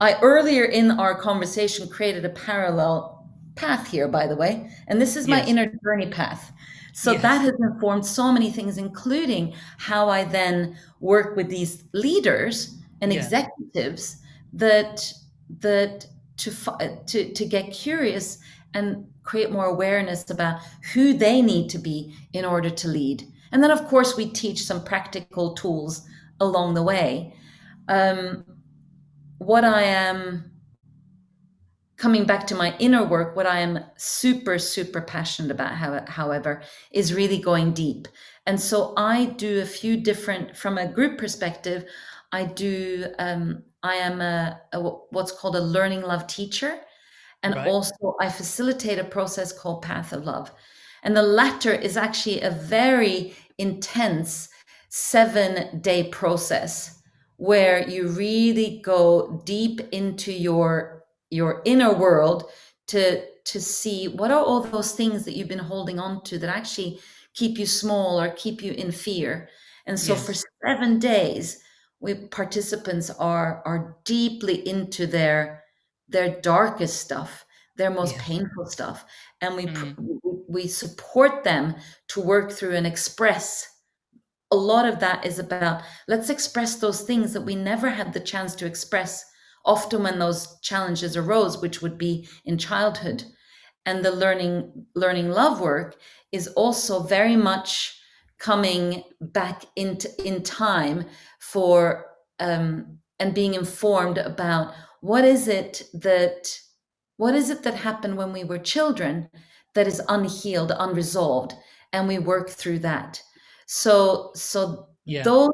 [SPEAKER 3] I earlier in our conversation created a parallel path here, by the way, and this is my
[SPEAKER 2] Yes.
[SPEAKER 3] inner journey path. So that has informed so many things, including how I then work with these leaders and
[SPEAKER 2] Yeah.
[SPEAKER 3] executives that that to to to get curious and create more awareness about who they need to be in order to lead. And then, of course, we teach some practical tools along the way. Um, what I am coming back to my inner work, what I am super, super passionate about, however, is really going deep. And so I do a few different, from a group perspective, I do, um, I am a, a, what's called a learning love teacher. And
[SPEAKER 2] Right.
[SPEAKER 3] also I facilitate a process called Path of Love. And the latter is actually a very intense seven day process where you really go deep into your your inner world to to see what are all those things that you've been holding on to that actually keep you small or keep you in fear. And so for seven days, we participants are are deeply into their their darkest stuff, their most
[SPEAKER 2] Yes.
[SPEAKER 3] painful stuff, and we
[SPEAKER 2] Mm.
[SPEAKER 3] we support them to work through and express. A lot of that is about let's express those things that we never had the chance to express often when those challenges arose, which would be in childhood. And the learning learning love work is also very much coming back into in time for um, and being informed about what is it that what is it that happened when we were children that is unhealed, unresolved, and we work through that. So so
[SPEAKER 2] Yeah.
[SPEAKER 3] those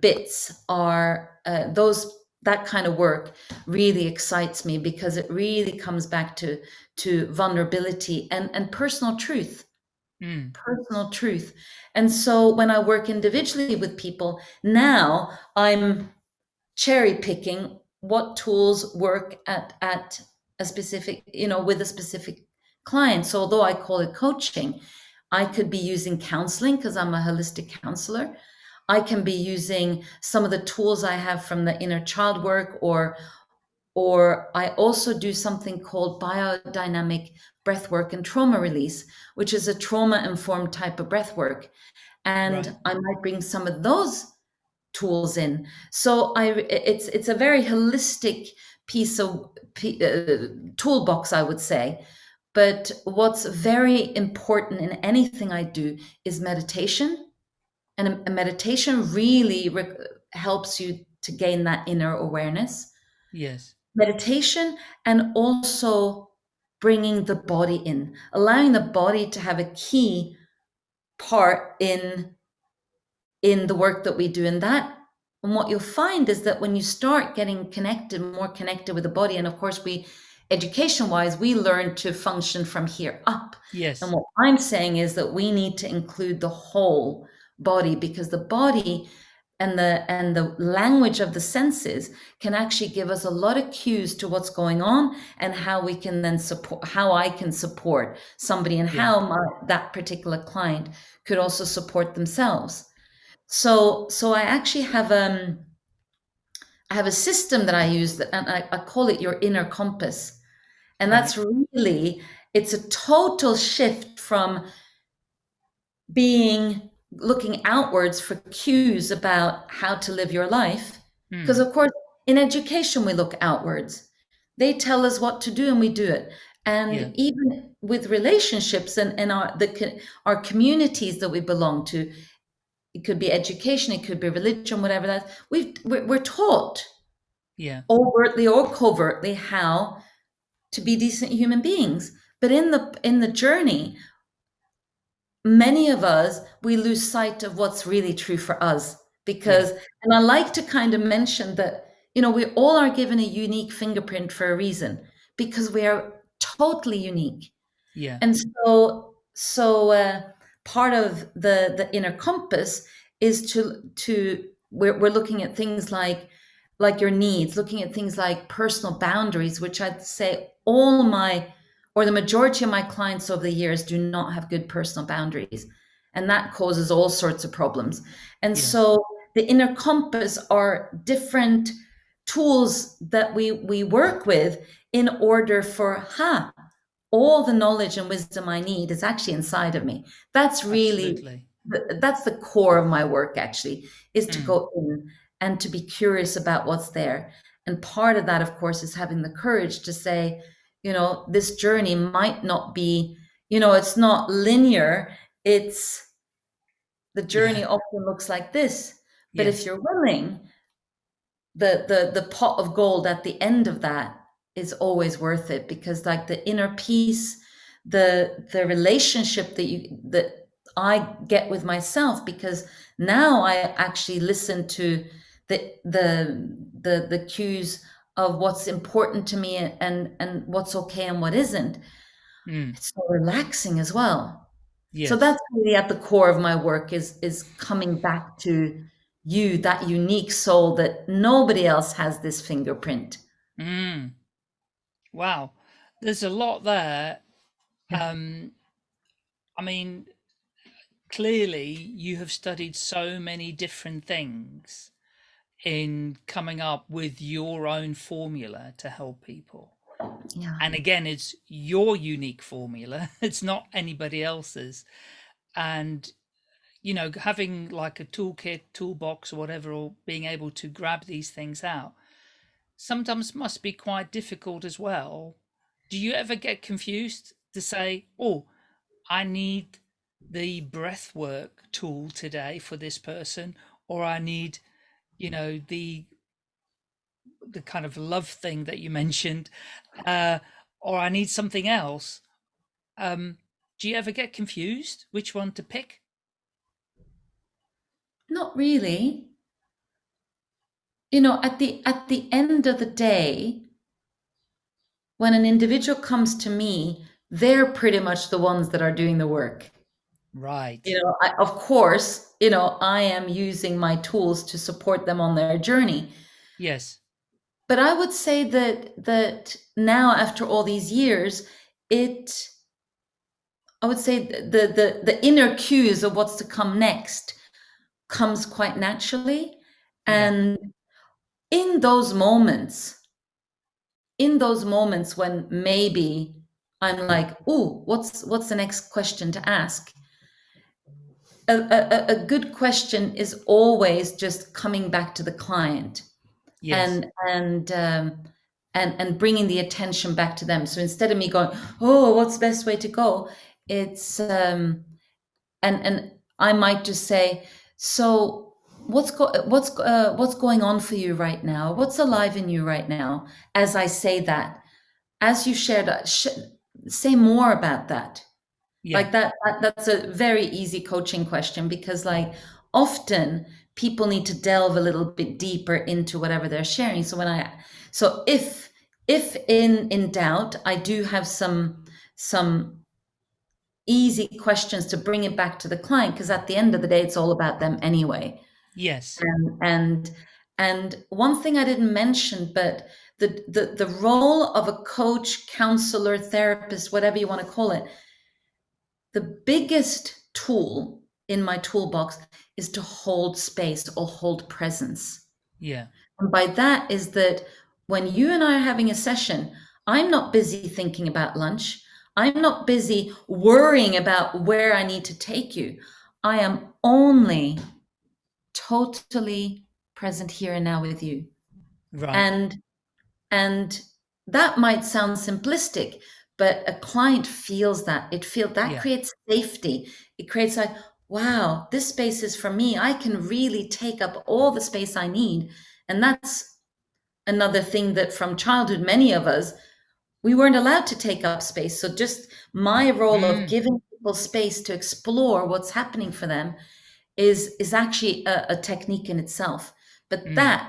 [SPEAKER 3] bits are uh, those that kind of work really excites me because it really comes back to to vulnerability and and personal truth.
[SPEAKER 2] Mm.
[SPEAKER 3] personal truth. And so when i work individually with people now i'm cherry picking what tools work at at a specific you know with a specific client. So although i call it coaching i could be using counseling because i'm a holistic counselor I can be using some of the tools I have from the inner child work or or I also do something called biodynamic breath work and trauma release, which is a trauma informed type of breath work. And
[SPEAKER 2] Right.
[SPEAKER 3] I might bring some of those tools in. So I it's it's a very holistic piece of uh, toolbox, I would say. But what's very important in anything I do is meditation and a, a meditation really helps you to gain that inner awareness.
[SPEAKER 2] Yes.
[SPEAKER 3] Meditation and also bringing the body in, allowing the body to have a key part in in the work that we do and that and what you'll find is that when you start getting connected more connected with the body and of course we education wise we learn to function from here up
[SPEAKER 2] yes
[SPEAKER 3] and what i'm saying is that we need to include the whole body because the body and the and the language of the senses can actually give us a lot of cues to what's going on and how we can then support how i can support somebody and yeah. how my, that particular client could also support themselves. So so i actually have um i have a system that i use that and I, I call it your inner compass. And that's really it's a total shift from being looking outwards for cues about how to live your life. Because, mm. of course, in education, we look outwards. They tell us what to do and we do it. And yeah. even with relationships and, and our, the, our communities that we belong to, it could be education, it could be religion, whatever that, we've, we're, we're taught
[SPEAKER 2] yeah.
[SPEAKER 3] overtly or covertly how to be decent human beings. But in the in the journey, many of us we lose sight of what's really true for us because yeah. and i like to kind of mention that you know we all are given a unique fingerprint for a reason because we are totally unique
[SPEAKER 2] yeah
[SPEAKER 3] and so so uh, part of the the inner compass is to to we're, we're looking at things like like your needs looking at things like personal boundaries which i'd say all my or the majority of my clients over the years do not have good personal boundaries and that causes all sorts of problems and yeah. so the inner compass are different tools that we we work with in order for ha all the knowledge and wisdom i need is actually inside of me that's really the, that's the core of my work actually is to mm. go in and to be curious about what's there and part of that of course is having the courage to say you know this journey might not be you know it's not linear it's the journey yeah. often looks like this but yes. if you're willing the the the pot of gold at the end of that is always worth it because like the inner peace the the relationship that you that i get with myself because now i actually listen to the the the the cues of what's important to me and and what's okay and what isn't. Mm. it's so relaxing as well. Yes. so that's really at the core of my work is is coming back to you that unique soul that nobody else has this fingerprint.
[SPEAKER 2] Mm. wow. There's a lot there. Um i mean clearly you have studied so many different things in coming up with your own formula to help people.
[SPEAKER 3] Yeah.
[SPEAKER 2] And again, it's your unique formula. It's not anybody else's. And, you know, having like a toolkit, toolbox or whatever, or being able to grab these things out sometimes must be quite difficult as well. Do you ever get confused to say, oh, I need the breath work tool today for this person, or I need you know the the kind of love thing that you mentioned uh or i need something else um do you ever get confused which one to pick?
[SPEAKER 3] Not really. You know at the at the end of the day when an individual comes to me they're pretty much the ones that are doing the work
[SPEAKER 2] Right.
[SPEAKER 3] You know, I, of course, you know, I am using my tools to support them on their journey.
[SPEAKER 2] Yes.
[SPEAKER 3] But I would say that that now after all these years, it I would say the the the inner cues of what's to come next comes quite naturally. And yeah. in those moments, in those moments when maybe I'm like, oh, what's what's the next question to ask? A, a, a good question is always just coming back to the client yes. and and um, and and bringing the attention back to them so instead of me going oh what's the best way to go it's um and and i might just say So what's go what's uh, what's going on for you right now? What's alive in you right now? As I say that, as you shared, uh, sh say more about that. Yeah. Like that, that, that's a very easy coaching question because like often people need to delve a little bit deeper into whatever they're sharing. So when I, so if, if in, in doubt, I do have some, some easy questions to bring it back to the client. Cause at the end of the day, it's all about them anyway.
[SPEAKER 2] Yes.
[SPEAKER 3] And, and, and one thing I didn't mention, but the, the, the role of a coach, counselor, therapist, whatever you want to call it, the biggest tool in my toolbox is to hold space or hold presence.
[SPEAKER 2] Yeah.
[SPEAKER 3] And by that is that when you and I are having a session, I'm not busy thinking about lunch. I'm not busy worrying about where I need to take you. I am only totally present here and now with you.
[SPEAKER 2] Right.
[SPEAKER 3] And and that might sound simplistic, but a client feels that it feels that yeah. creates safety. It creates like, wow, this space is for me. I can really take up all the space I need. And that's another thing that from childhood, many of us, we weren't allowed to take up space. So just my role mm. of giving people space to explore what's happening for them is is actually a, a technique in itself. But mm. that,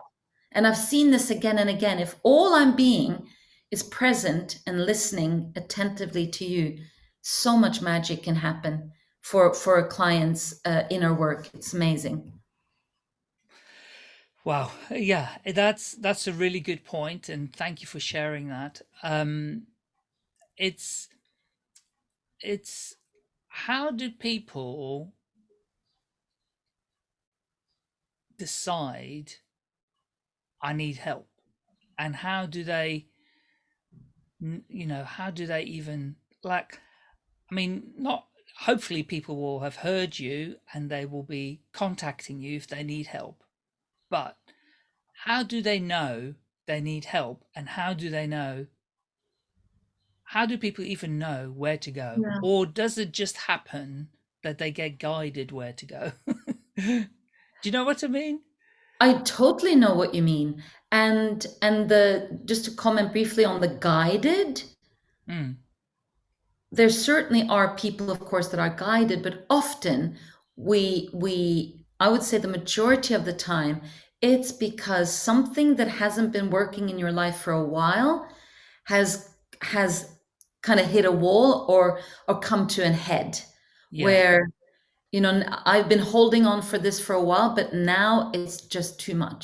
[SPEAKER 3] and I've seen this again and again, if all I'm being is present and listening attentively to you, so much magic can happen for for a client's uh, inner work. It's amazing.
[SPEAKER 2] Wow, yeah, that's that's a really good point, and thank you for sharing that. Um, it's it's how do people decide I need help, and how do they you know, how do they even like, I mean, not hopefully people will have heard you and they will be contacting you if they need help. But how do they know they need help and how do they know how do people even know where to go yeah. or does it just happen that they get guided where to go do you know what i mean
[SPEAKER 3] i totally know what you mean and and the just to comment briefly on the guided mm. there certainly are people of course that are guided but often we we i would say the majority of the time it's because something that hasn't been working in your life for a while has has kind of hit a wall or or come to an head yeah. where you know i've been holding on for this for a while but now it's just too much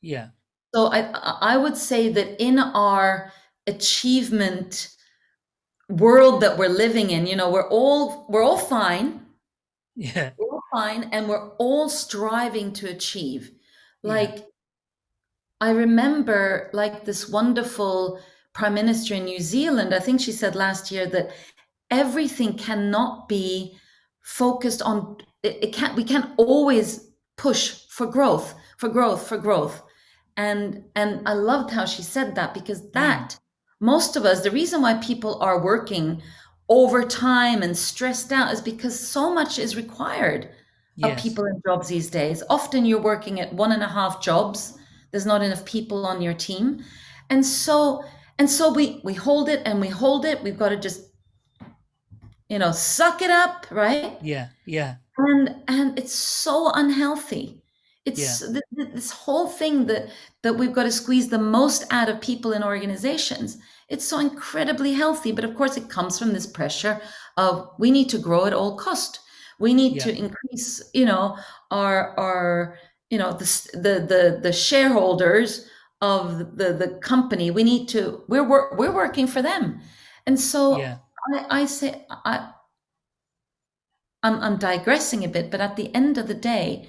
[SPEAKER 2] yeah
[SPEAKER 3] so I, I would say that in our achievement world that we're living in, you know, we're all we're all fine.
[SPEAKER 2] Yeah.
[SPEAKER 3] We're all fine and we're all striving to achieve. Like yeah. I remember like this wonderful prime minister in New Zealand, I think she said last year that everything cannot be focused on it, it can't we can't always push for growth, for growth, for growth. And and i loved how she said that because that mm. most of us the reason why people are working overtime and stressed out is because so much is required yes. of people in jobs these days. Often you're working at one and a half jobs. There's not enough people on your team. And so and so we we hold it and we hold it. We've got to just you know suck it up right
[SPEAKER 2] yeah yeah
[SPEAKER 3] and and it's so unhealthy it's yeah. th- this whole thing that that we've got to squeeze the most out of people in organizations. It's so incredibly healthy, but of course it comes from this pressure of we need to grow at all cost. We need yeah. to increase, you know, our our you know the the the, the shareholders of the the company. We need to we're we're, we're working for them, and so yeah. I, I say I I'm, I'm digressing a bit, but at the end of the day,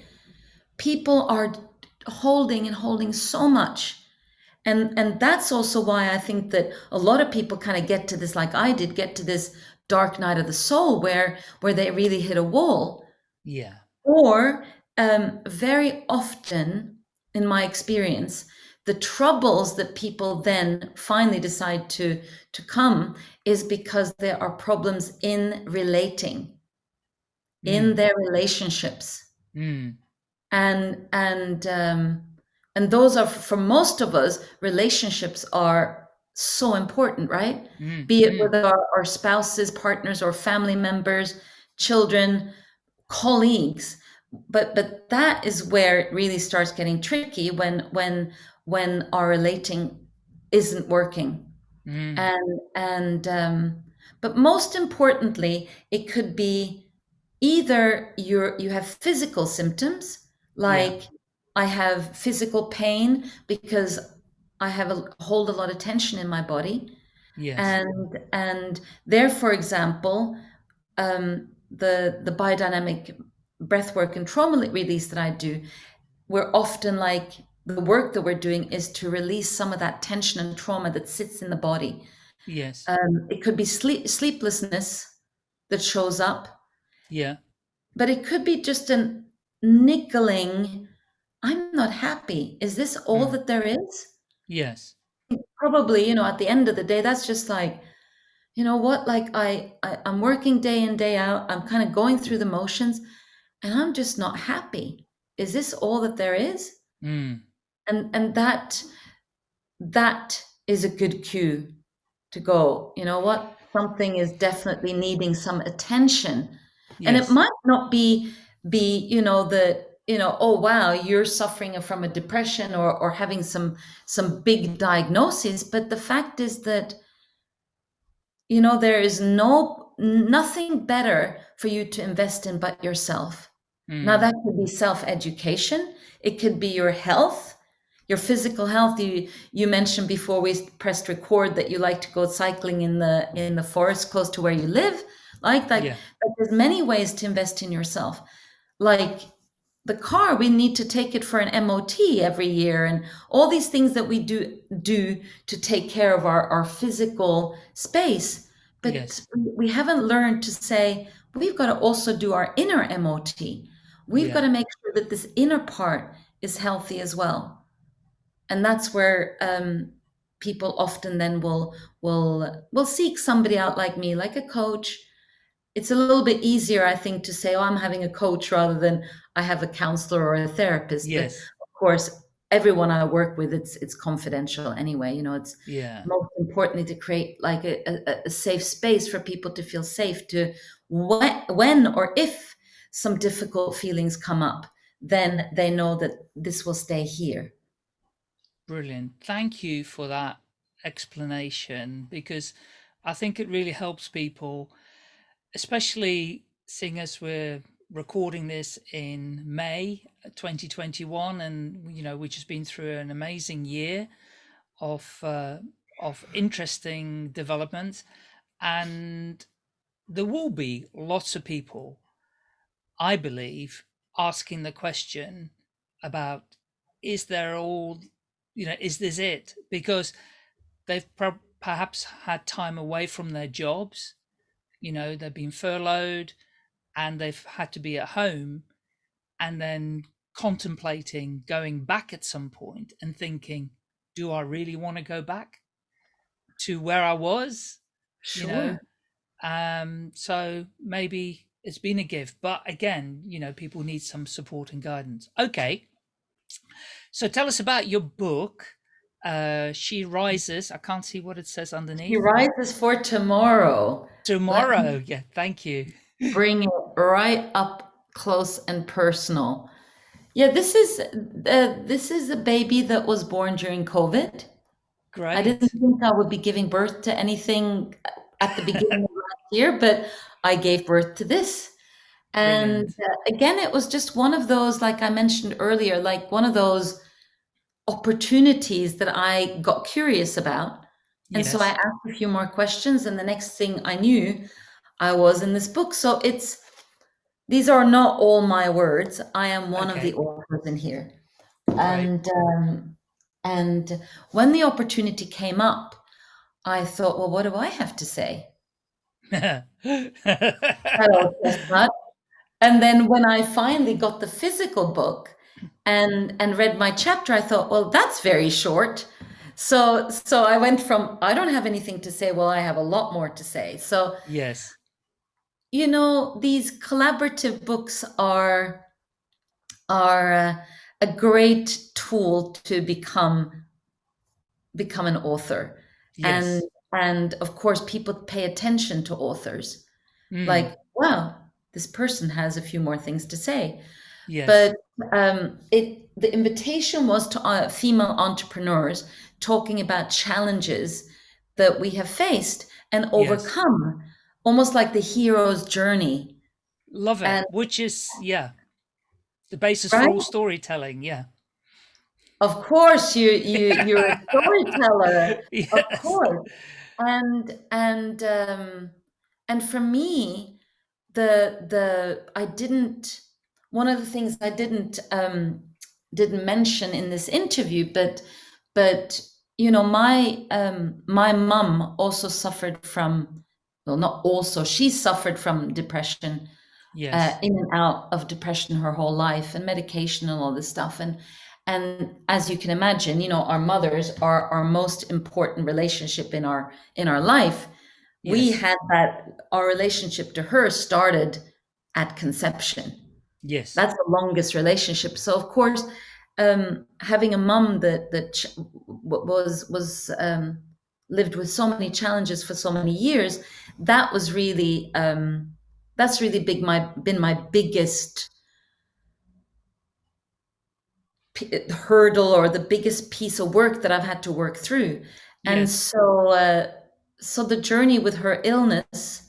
[SPEAKER 3] people are holding and holding so much. And and that's also why i think that a lot of people kind of get to this like i did get to this dark night of the soul where where they really hit a wall.
[SPEAKER 2] Yeah.
[SPEAKER 3] Or um, very often in my experience the troubles that people then finally decide to to come is because there are problems in relating mm. in their relationships.
[SPEAKER 2] Mm.
[SPEAKER 3] And and um, and those are for most of us relationships are so important right?
[SPEAKER 2] Mm,
[SPEAKER 3] be it
[SPEAKER 2] mm,
[SPEAKER 3] with our, our spouses partners or family members children colleagues. But but that is where it really starts getting tricky when when when our relating isn't working
[SPEAKER 2] mm.
[SPEAKER 3] and and um but most importantly it could be either you're you have physical symptoms
[SPEAKER 2] Yeah.
[SPEAKER 3] like i have physical pain because i have a hold a lot of tension in my body
[SPEAKER 2] Yes.
[SPEAKER 3] and and there for example um the the biodynamic breathwork and trauma release that i do we're often like the work that we're doing is to release some of that tension and trauma that sits in the body
[SPEAKER 2] Yes.
[SPEAKER 3] um, it could be sleep sleeplessness that shows up
[SPEAKER 2] Yeah.
[SPEAKER 3] but it could be just an niggling i'm not happy is this all
[SPEAKER 2] Mm.
[SPEAKER 3] that there is
[SPEAKER 2] Yes.
[SPEAKER 3] probably you know at the end of the day that's just like you know what like I, I i'm working day in day out i'm kind of going through the motions and i'm just not happy is this all that there is
[SPEAKER 2] Mm.
[SPEAKER 3] And and that that is a good cue to go you know what? Something is definitely needing some attention. And it might not be be you know the you know oh wow you're suffering from a depression or or having some some big diagnosis but the fact is that you know there is no nothing better for you to invest in but yourself. Now
[SPEAKER 2] Mm.
[SPEAKER 3] that could be self education it could be your health your physical health you you mentioned before we pressed record that you like to go cycling in the in the forest close to where you live like that
[SPEAKER 2] Yeah.
[SPEAKER 3] there's many ways to invest in yourself like the car we need to take it for an mot every year and all these things that we do do to take care of our, our physical space but
[SPEAKER 2] Yes.
[SPEAKER 3] we we haven't learned to say we've got to also do our inner mot we've
[SPEAKER 2] Yeah.
[SPEAKER 3] got to make sure that this inner part is healthy as well and that's where um, people often then will will will seek somebody out like me like a coach it's a little bit easier i think to say oh i'm having a coach rather than i have a counselor or a therapist but
[SPEAKER 2] Yes.
[SPEAKER 3] of course everyone i work with it's it's confidential anyway you know it's
[SPEAKER 2] Yeah.
[SPEAKER 3] most importantly to create like a, a, a safe space for people to feel safe to when, when or if some difficult feelings come up then they know that this will stay here
[SPEAKER 2] Brilliant. Thank you for that explanation because I think it really helps people, especially seeing as we're recording this in May 2021 and you know which has been through an amazing year of uh, of interesting developments and there will be lots of people I believe asking the question about is there all you know is this it? Because they've per- perhaps had time away from their jobs you know they've been furloughed and they've had to be at home and then contemplating going back at some point and thinking do i really want to go back to where i was? You know? Um so maybe it's been a gift but again you know people need some support and guidance. Okay so tell us about your book uh she rises. I can't see what it says underneath.
[SPEAKER 3] She rises for tomorrow.
[SPEAKER 2] Tomorrow yeah thank you.
[SPEAKER 3] bring it right up close and personal. Yeah this is uh, this is a baby that was born during covid.
[SPEAKER 2] Great.
[SPEAKER 3] I didn't think I would be giving birth to anything at the beginning of last year, but I gave birth to this. And uh, again, it was just one of those, like I mentioned earlier, like one of those opportunities that I got curious about. And so I asked a few more questions, and the next thing I knew, I was in this book. So it's these are not all my words. I am one of the authors in here.
[SPEAKER 2] Right.
[SPEAKER 3] And um, and when the opportunity came up, I thought, well, what do I have to say? And then when I finally got the physical book and and read my chapter, I thought, well, that's very short. So so I went from I don't have anything to say, well, I have a lot more to say. So
[SPEAKER 2] yes.
[SPEAKER 3] you know, these collaborative books are are uh, a great tool to become become an author
[SPEAKER 2] Yes.
[SPEAKER 3] and and of course people pay attention to authors
[SPEAKER 2] Mm.
[SPEAKER 3] like wow this person has a few more things to say
[SPEAKER 2] Yes.
[SPEAKER 3] but um, it the invitation was to uh, female entrepreneurs talking about challenges that we have faced and overcome almost like the hero's journey
[SPEAKER 2] Love it.
[SPEAKER 3] and-
[SPEAKER 2] Which is, yeah, the basis for all storytelling. Yeah.
[SPEAKER 3] of course you you you're a storyteller
[SPEAKER 2] Yes.
[SPEAKER 3] of course and and um and for me the the i didn't one of the things i didn't um didn't mention in this interview but but you know my um my mum also suffered from well not also she suffered from depression
[SPEAKER 2] Yes.
[SPEAKER 3] uh, in and out of depression her whole life and medication and all this stuff. And and as you can imagine you know our mothers are our most important relationship in our in our life. We had that our relationship to her started at conception
[SPEAKER 2] yes.
[SPEAKER 3] that's the longest relationship so of course um having a mum that that ch- was was um lived with so many challenges for so many years that was really um that's really big my been my biggest p- hurdle or the biggest piece of work that I've had to work through and
[SPEAKER 2] Yes.
[SPEAKER 3] so uh so the journey with her illness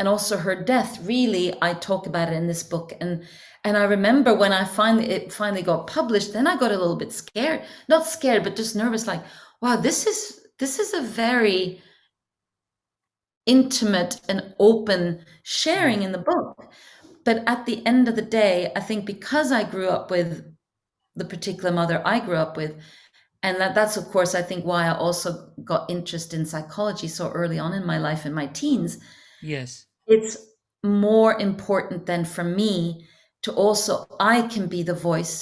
[SPEAKER 3] and also her death really i talk about it in this book and and i remember when i finally it finally got published then i got a little bit scared not scared but just nervous like wow this is this is a very intimate and open sharing in the book but at the end of the day i think because i grew up with the particular mother i grew up with and that, that's of course i think why i also got interest in psychology so early on in my life in my teens
[SPEAKER 2] yes.
[SPEAKER 3] It's more important than for me to also i can be the voice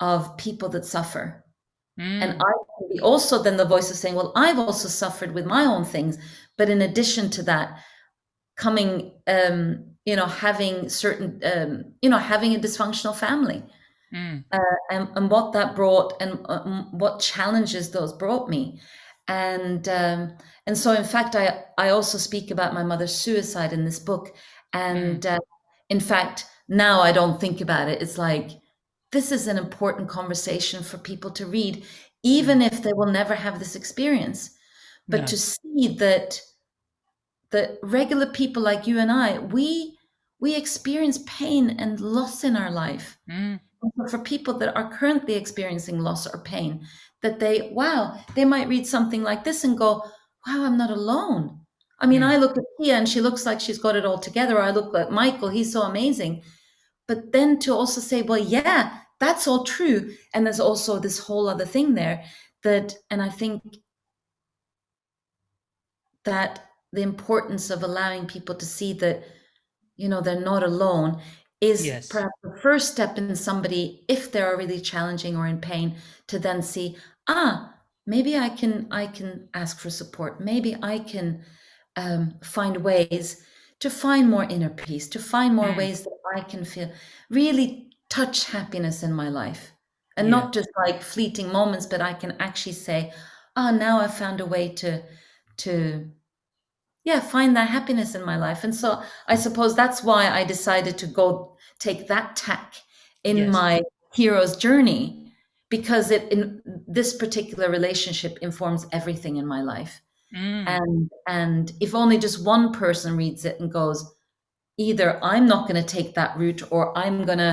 [SPEAKER 3] of people that suffer
[SPEAKER 2] Mm.
[SPEAKER 3] and i can be also then the voice of saying well i've also suffered with my own things but in addition to that coming um you know having certain um you know having a dysfunctional family
[SPEAKER 2] Mm.
[SPEAKER 3] and, and what that brought and um, what challenges those brought me and um, and so in fact I I also speak about my mother's suicide in this book. And uh, in fact now I don't think about it. It's like this is an important conversation for people to read even if they will never have this experience. But
[SPEAKER 2] No.
[SPEAKER 3] to see that that regular people like you and I we we experience pain and loss in our life.
[SPEAKER 2] Mm.
[SPEAKER 3] for people that are currently experiencing loss or pain that they wow they might read something like this and go wow i'm not alone. I mean
[SPEAKER 2] Mm.
[SPEAKER 3] i look at Pia and she looks like she's got it all together. I look at michael. He's so amazing. But then to also say well yeah that's all true. And there's also this whole other thing there that and i think that the importance of allowing people to see that you know they're not alone is
[SPEAKER 2] Yes.
[SPEAKER 3] perhaps the first step in somebody if they are really challenging or in pain to then see ah maybe i can i can ask for support maybe i can um, find ways to find more inner peace to find more
[SPEAKER 2] Mm.
[SPEAKER 3] ways that i can feel really touch happiness in my life and
[SPEAKER 2] Yeah.
[SPEAKER 3] not just like fleeting moments but i can actually say ah now i found a way to to yeah find that happiness in my life and so i suppose that's why i decided to go take that tack in
[SPEAKER 2] Yes.
[SPEAKER 3] my hero's journey because it in this particular relationship informs everything in my life
[SPEAKER 2] Mm.
[SPEAKER 3] and and if only just one person reads it and goes either i'm not going to take that route or i'm going to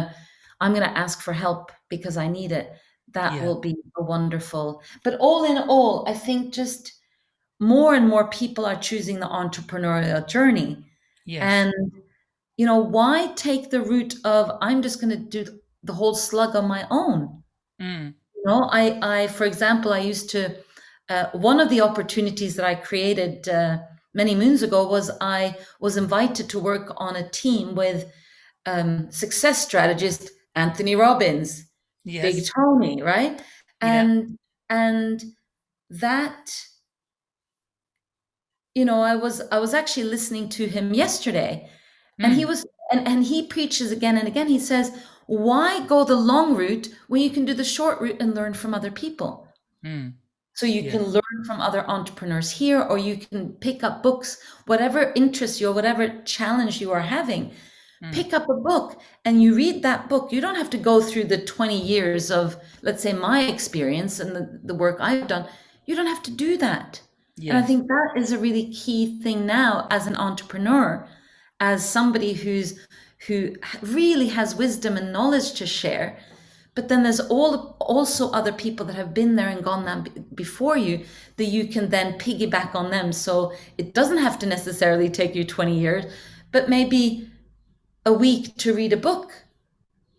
[SPEAKER 3] i'm going to ask for help because i need it that
[SPEAKER 2] Yeah.
[SPEAKER 3] will be a wonderful but all in all i think just more and more people are choosing the entrepreneurial journey
[SPEAKER 2] yes.
[SPEAKER 3] and you know why take the route of i'm just going to do the whole slug on my own
[SPEAKER 2] Mm.
[SPEAKER 3] you know i i for example i used to uh, one of the opportunities that i created uh, many moons ago was i was invited to work on a team with um, success strategist anthony robbins
[SPEAKER 2] Yes.
[SPEAKER 3] big tony right
[SPEAKER 2] Yeah.
[SPEAKER 3] and and that you know i was i was actually listening to him yesterday and he
[SPEAKER 2] Mm.
[SPEAKER 3] was and, and he preaches again and again he says why go the long route when you can do the short route and learn from other people?
[SPEAKER 2] Mm.
[SPEAKER 3] So you
[SPEAKER 2] Yeah.
[SPEAKER 3] can learn from other entrepreneurs here, or you can pick up books, whatever interests you or whatever challenge you are having.
[SPEAKER 2] Mm.
[SPEAKER 3] Pick up a book and you read that book. You don't have to go through the 20 years of, let's say, my experience and the, the work I've done. You don't have to do that. And I think that is a really key thing now as an entrepreneur, as somebody who's who really has wisdom and knowledge to share. But then there's all also other people that have been there and gone there before you that you can then piggyback on them. So it doesn't have to necessarily take you 20 years, but maybe a week to read a book,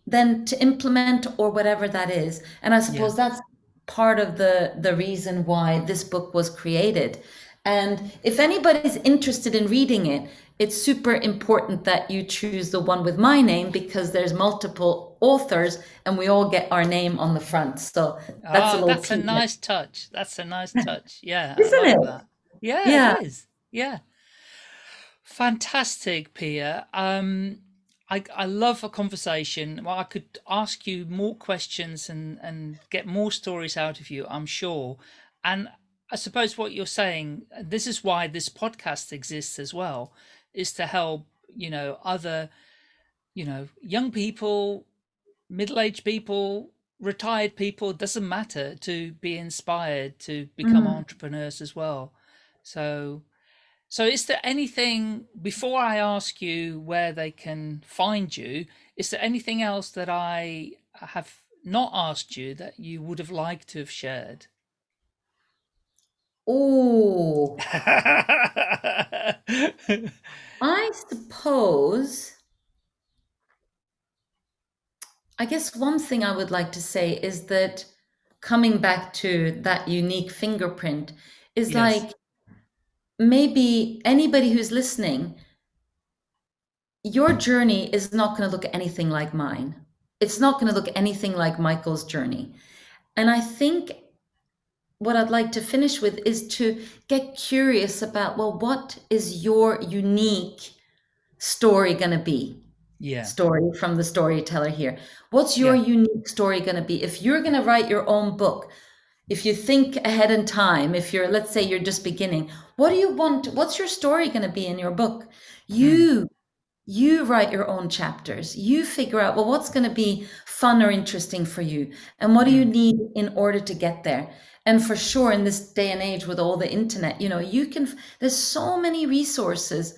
[SPEAKER 3] then to implement or whatever that is. And I suppose that's part of the the reason why this book was created. And if anybody's interested in reading it, it's super important that you choose the one with my name because there's multiple authors and we all get our name on the front. So that's a
[SPEAKER 2] oh,
[SPEAKER 3] little
[SPEAKER 2] that's a nice touch. That's a nice touch. Yeah,
[SPEAKER 3] Isn't
[SPEAKER 2] like
[SPEAKER 3] it?
[SPEAKER 2] that. Yeah,
[SPEAKER 3] Yeah.
[SPEAKER 2] it is. Yeah. Fantastic, Pia. Um, I, I love a conversation. Well, I could ask you more questions and, and get more stories out of you, I'm sure. And I suppose what you're saying, this is why this podcast exists as well, is to help, you know, other, you know, young people, middle-aged people, retired people, doesn't matter, to be inspired to become
[SPEAKER 3] Mm.
[SPEAKER 2] entrepreneurs as well. So so is there anything before I ask you where they can find you, is there anything else that I have not asked you that you would have liked to have shared?
[SPEAKER 3] Oh, I suppose. I guess one thing I would like to say is that coming back to that unique fingerprint is
[SPEAKER 2] Yes.
[SPEAKER 3] like maybe anybody who's listening, your journey is not going to look anything like mine. It's not going to look anything like Michael's journey. And I think what I'd like to finish with is to get curious about well, what is your unique story going to be?
[SPEAKER 2] Yeah.
[SPEAKER 3] story from the storyteller here. What's your
[SPEAKER 2] Yeah.
[SPEAKER 3] unique story going to be? If you're going to write your own book, if you think ahead in time, if you're, let's say you're just beginning, what do you want? What's your story going to be in your book? Hmm. You, you write your own chapters. You figure out, well, what's going to be fun or interesting for you? And what do you hmm. need in order to get there? And for sure, in this day and age with all the internet, you know, you can, there's so many resources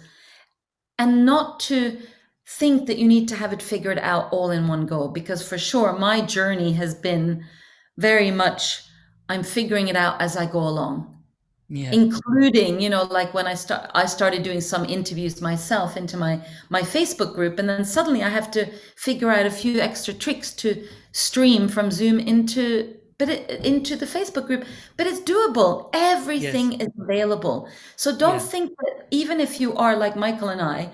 [SPEAKER 3] and not to think that you need to have it figured out all in one go because for sure my journey has been very much i'm figuring it out as i go along
[SPEAKER 2] Yeah.
[SPEAKER 3] including you know like when i start i started doing some interviews myself into my my facebook group and then suddenly i have to figure out a few extra tricks to stream from zoom into but it, into the facebook group but it's doable everything is available so don't
[SPEAKER 2] Yeah.
[SPEAKER 3] think that even if you are like michael and i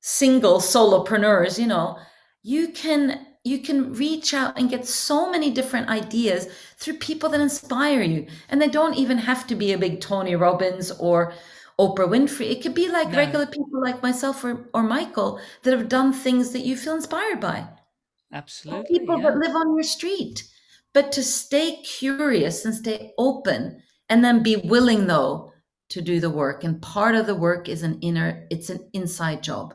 [SPEAKER 3] single solopreneurs you know you can you can reach out and get so many different ideas through people that inspire you and they don't even have to be a big tony robbins or oprah winfrey it could be like
[SPEAKER 2] No.
[SPEAKER 3] regular people like myself or, or michael that have done things that you feel inspired by or
[SPEAKER 2] Absolutely.
[SPEAKER 3] people
[SPEAKER 2] Yeah.
[SPEAKER 3] that live on your street but to stay curious and stay open and then be willing though to do the work and part of the work is an inner it's an inside job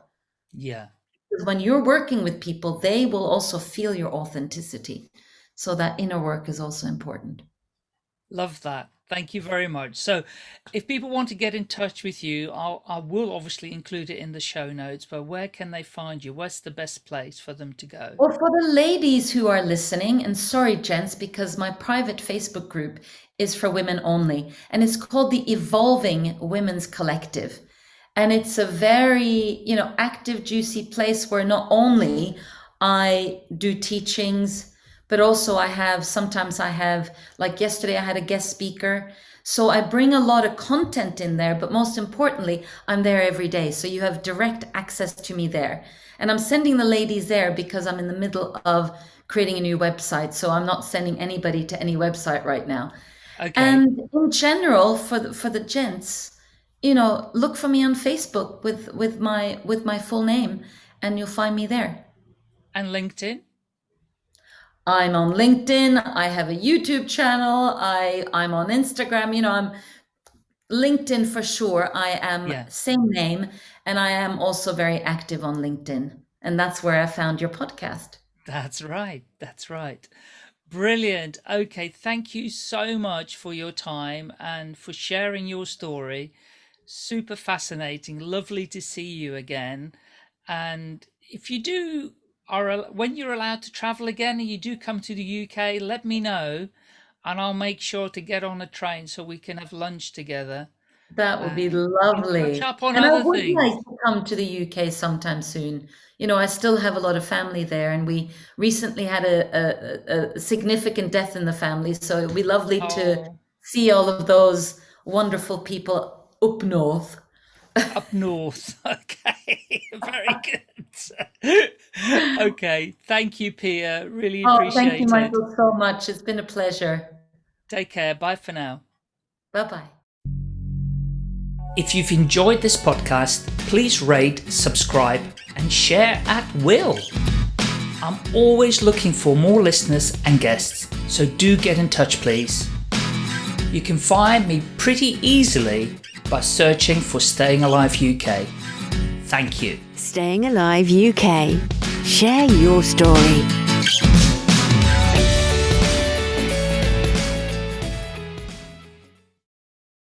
[SPEAKER 2] Yeah.
[SPEAKER 3] because when you're working with people, they will also feel your authenticity. So that inner work is also important.
[SPEAKER 2] Love that. Thank you very much. So, if people want to get in touch with you, I'll, I will obviously include it in the show notes, but where can they find you? Where's the best place for them to go?
[SPEAKER 3] Or for the ladies who are listening, and sorry, gents, because my private Facebook group is for women only, and it's called the Evolving Women's Collective. And it's a very, you know, active, juicy place where not only I do teachings, but also I have sometimes I have, like yesterday, I had a guest speaker. So I bring a lot of content in there, but most importantly, I'm there every day. So you have direct access to me there. And I'm sending the ladies there because I'm in the middle of creating a new website. So I'm not sending anybody to any website right now.
[SPEAKER 2] Okay.
[SPEAKER 3] And in general, for the, for the gents, you know, look for me on Facebook with with my with my full name, and you'll find me there.
[SPEAKER 2] and LinkedIn?
[SPEAKER 3] I'm on LinkedIn. I have a YouTube channel. I I'm on Instagram. You know, I'm LinkedIn for sure. I am
[SPEAKER 2] Yeah,
[SPEAKER 3] same name, and I am also very active on LinkedIn, and that's where I found your podcast.
[SPEAKER 2] that's right. That's right. Brilliant. Okay, thank you so much for your time and for sharing your story. Super fascinating. Lovely to see you again. And if you do are when you're allowed to travel again and you do come to the UK, let me know and I'll make sure to get on a train so we can have lunch together
[SPEAKER 3] That would be
[SPEAKER 2] um, and
[SPEAKER 3] lovely. And I would like to come to the UK sometime soon. You know, I still have a lot of family there, and we recently had a, a, a significant death in the family. So it'd be lovely to
[SPEAKER 2] Oh,
[SPEAKER 3] see all of those wonderful people up north.
[SPEAKER 2] Up north. Okay, very good. Okay, thank you, Pia. Really
[SPEAKER 3] Oh, appreciate it. thank you,
[SPEAKER 2] appreciate it.
[SPEAKER 3] Michael, so much. It's been a pleasure.
[SPEAKER 2] Take care. Bye for now.
[SPEAKER 3] Bye bye.
[SPEAKER 2] If you've enjoyed this podcast, please rate, subscribe, and share at will. I'm always looking for more listeners and guests, so do get in touch, please. You can find me pretty easily by searching for Staying Alive UK. Thank you.
[SPEAKER 1] Staying Alive UK. Share your story.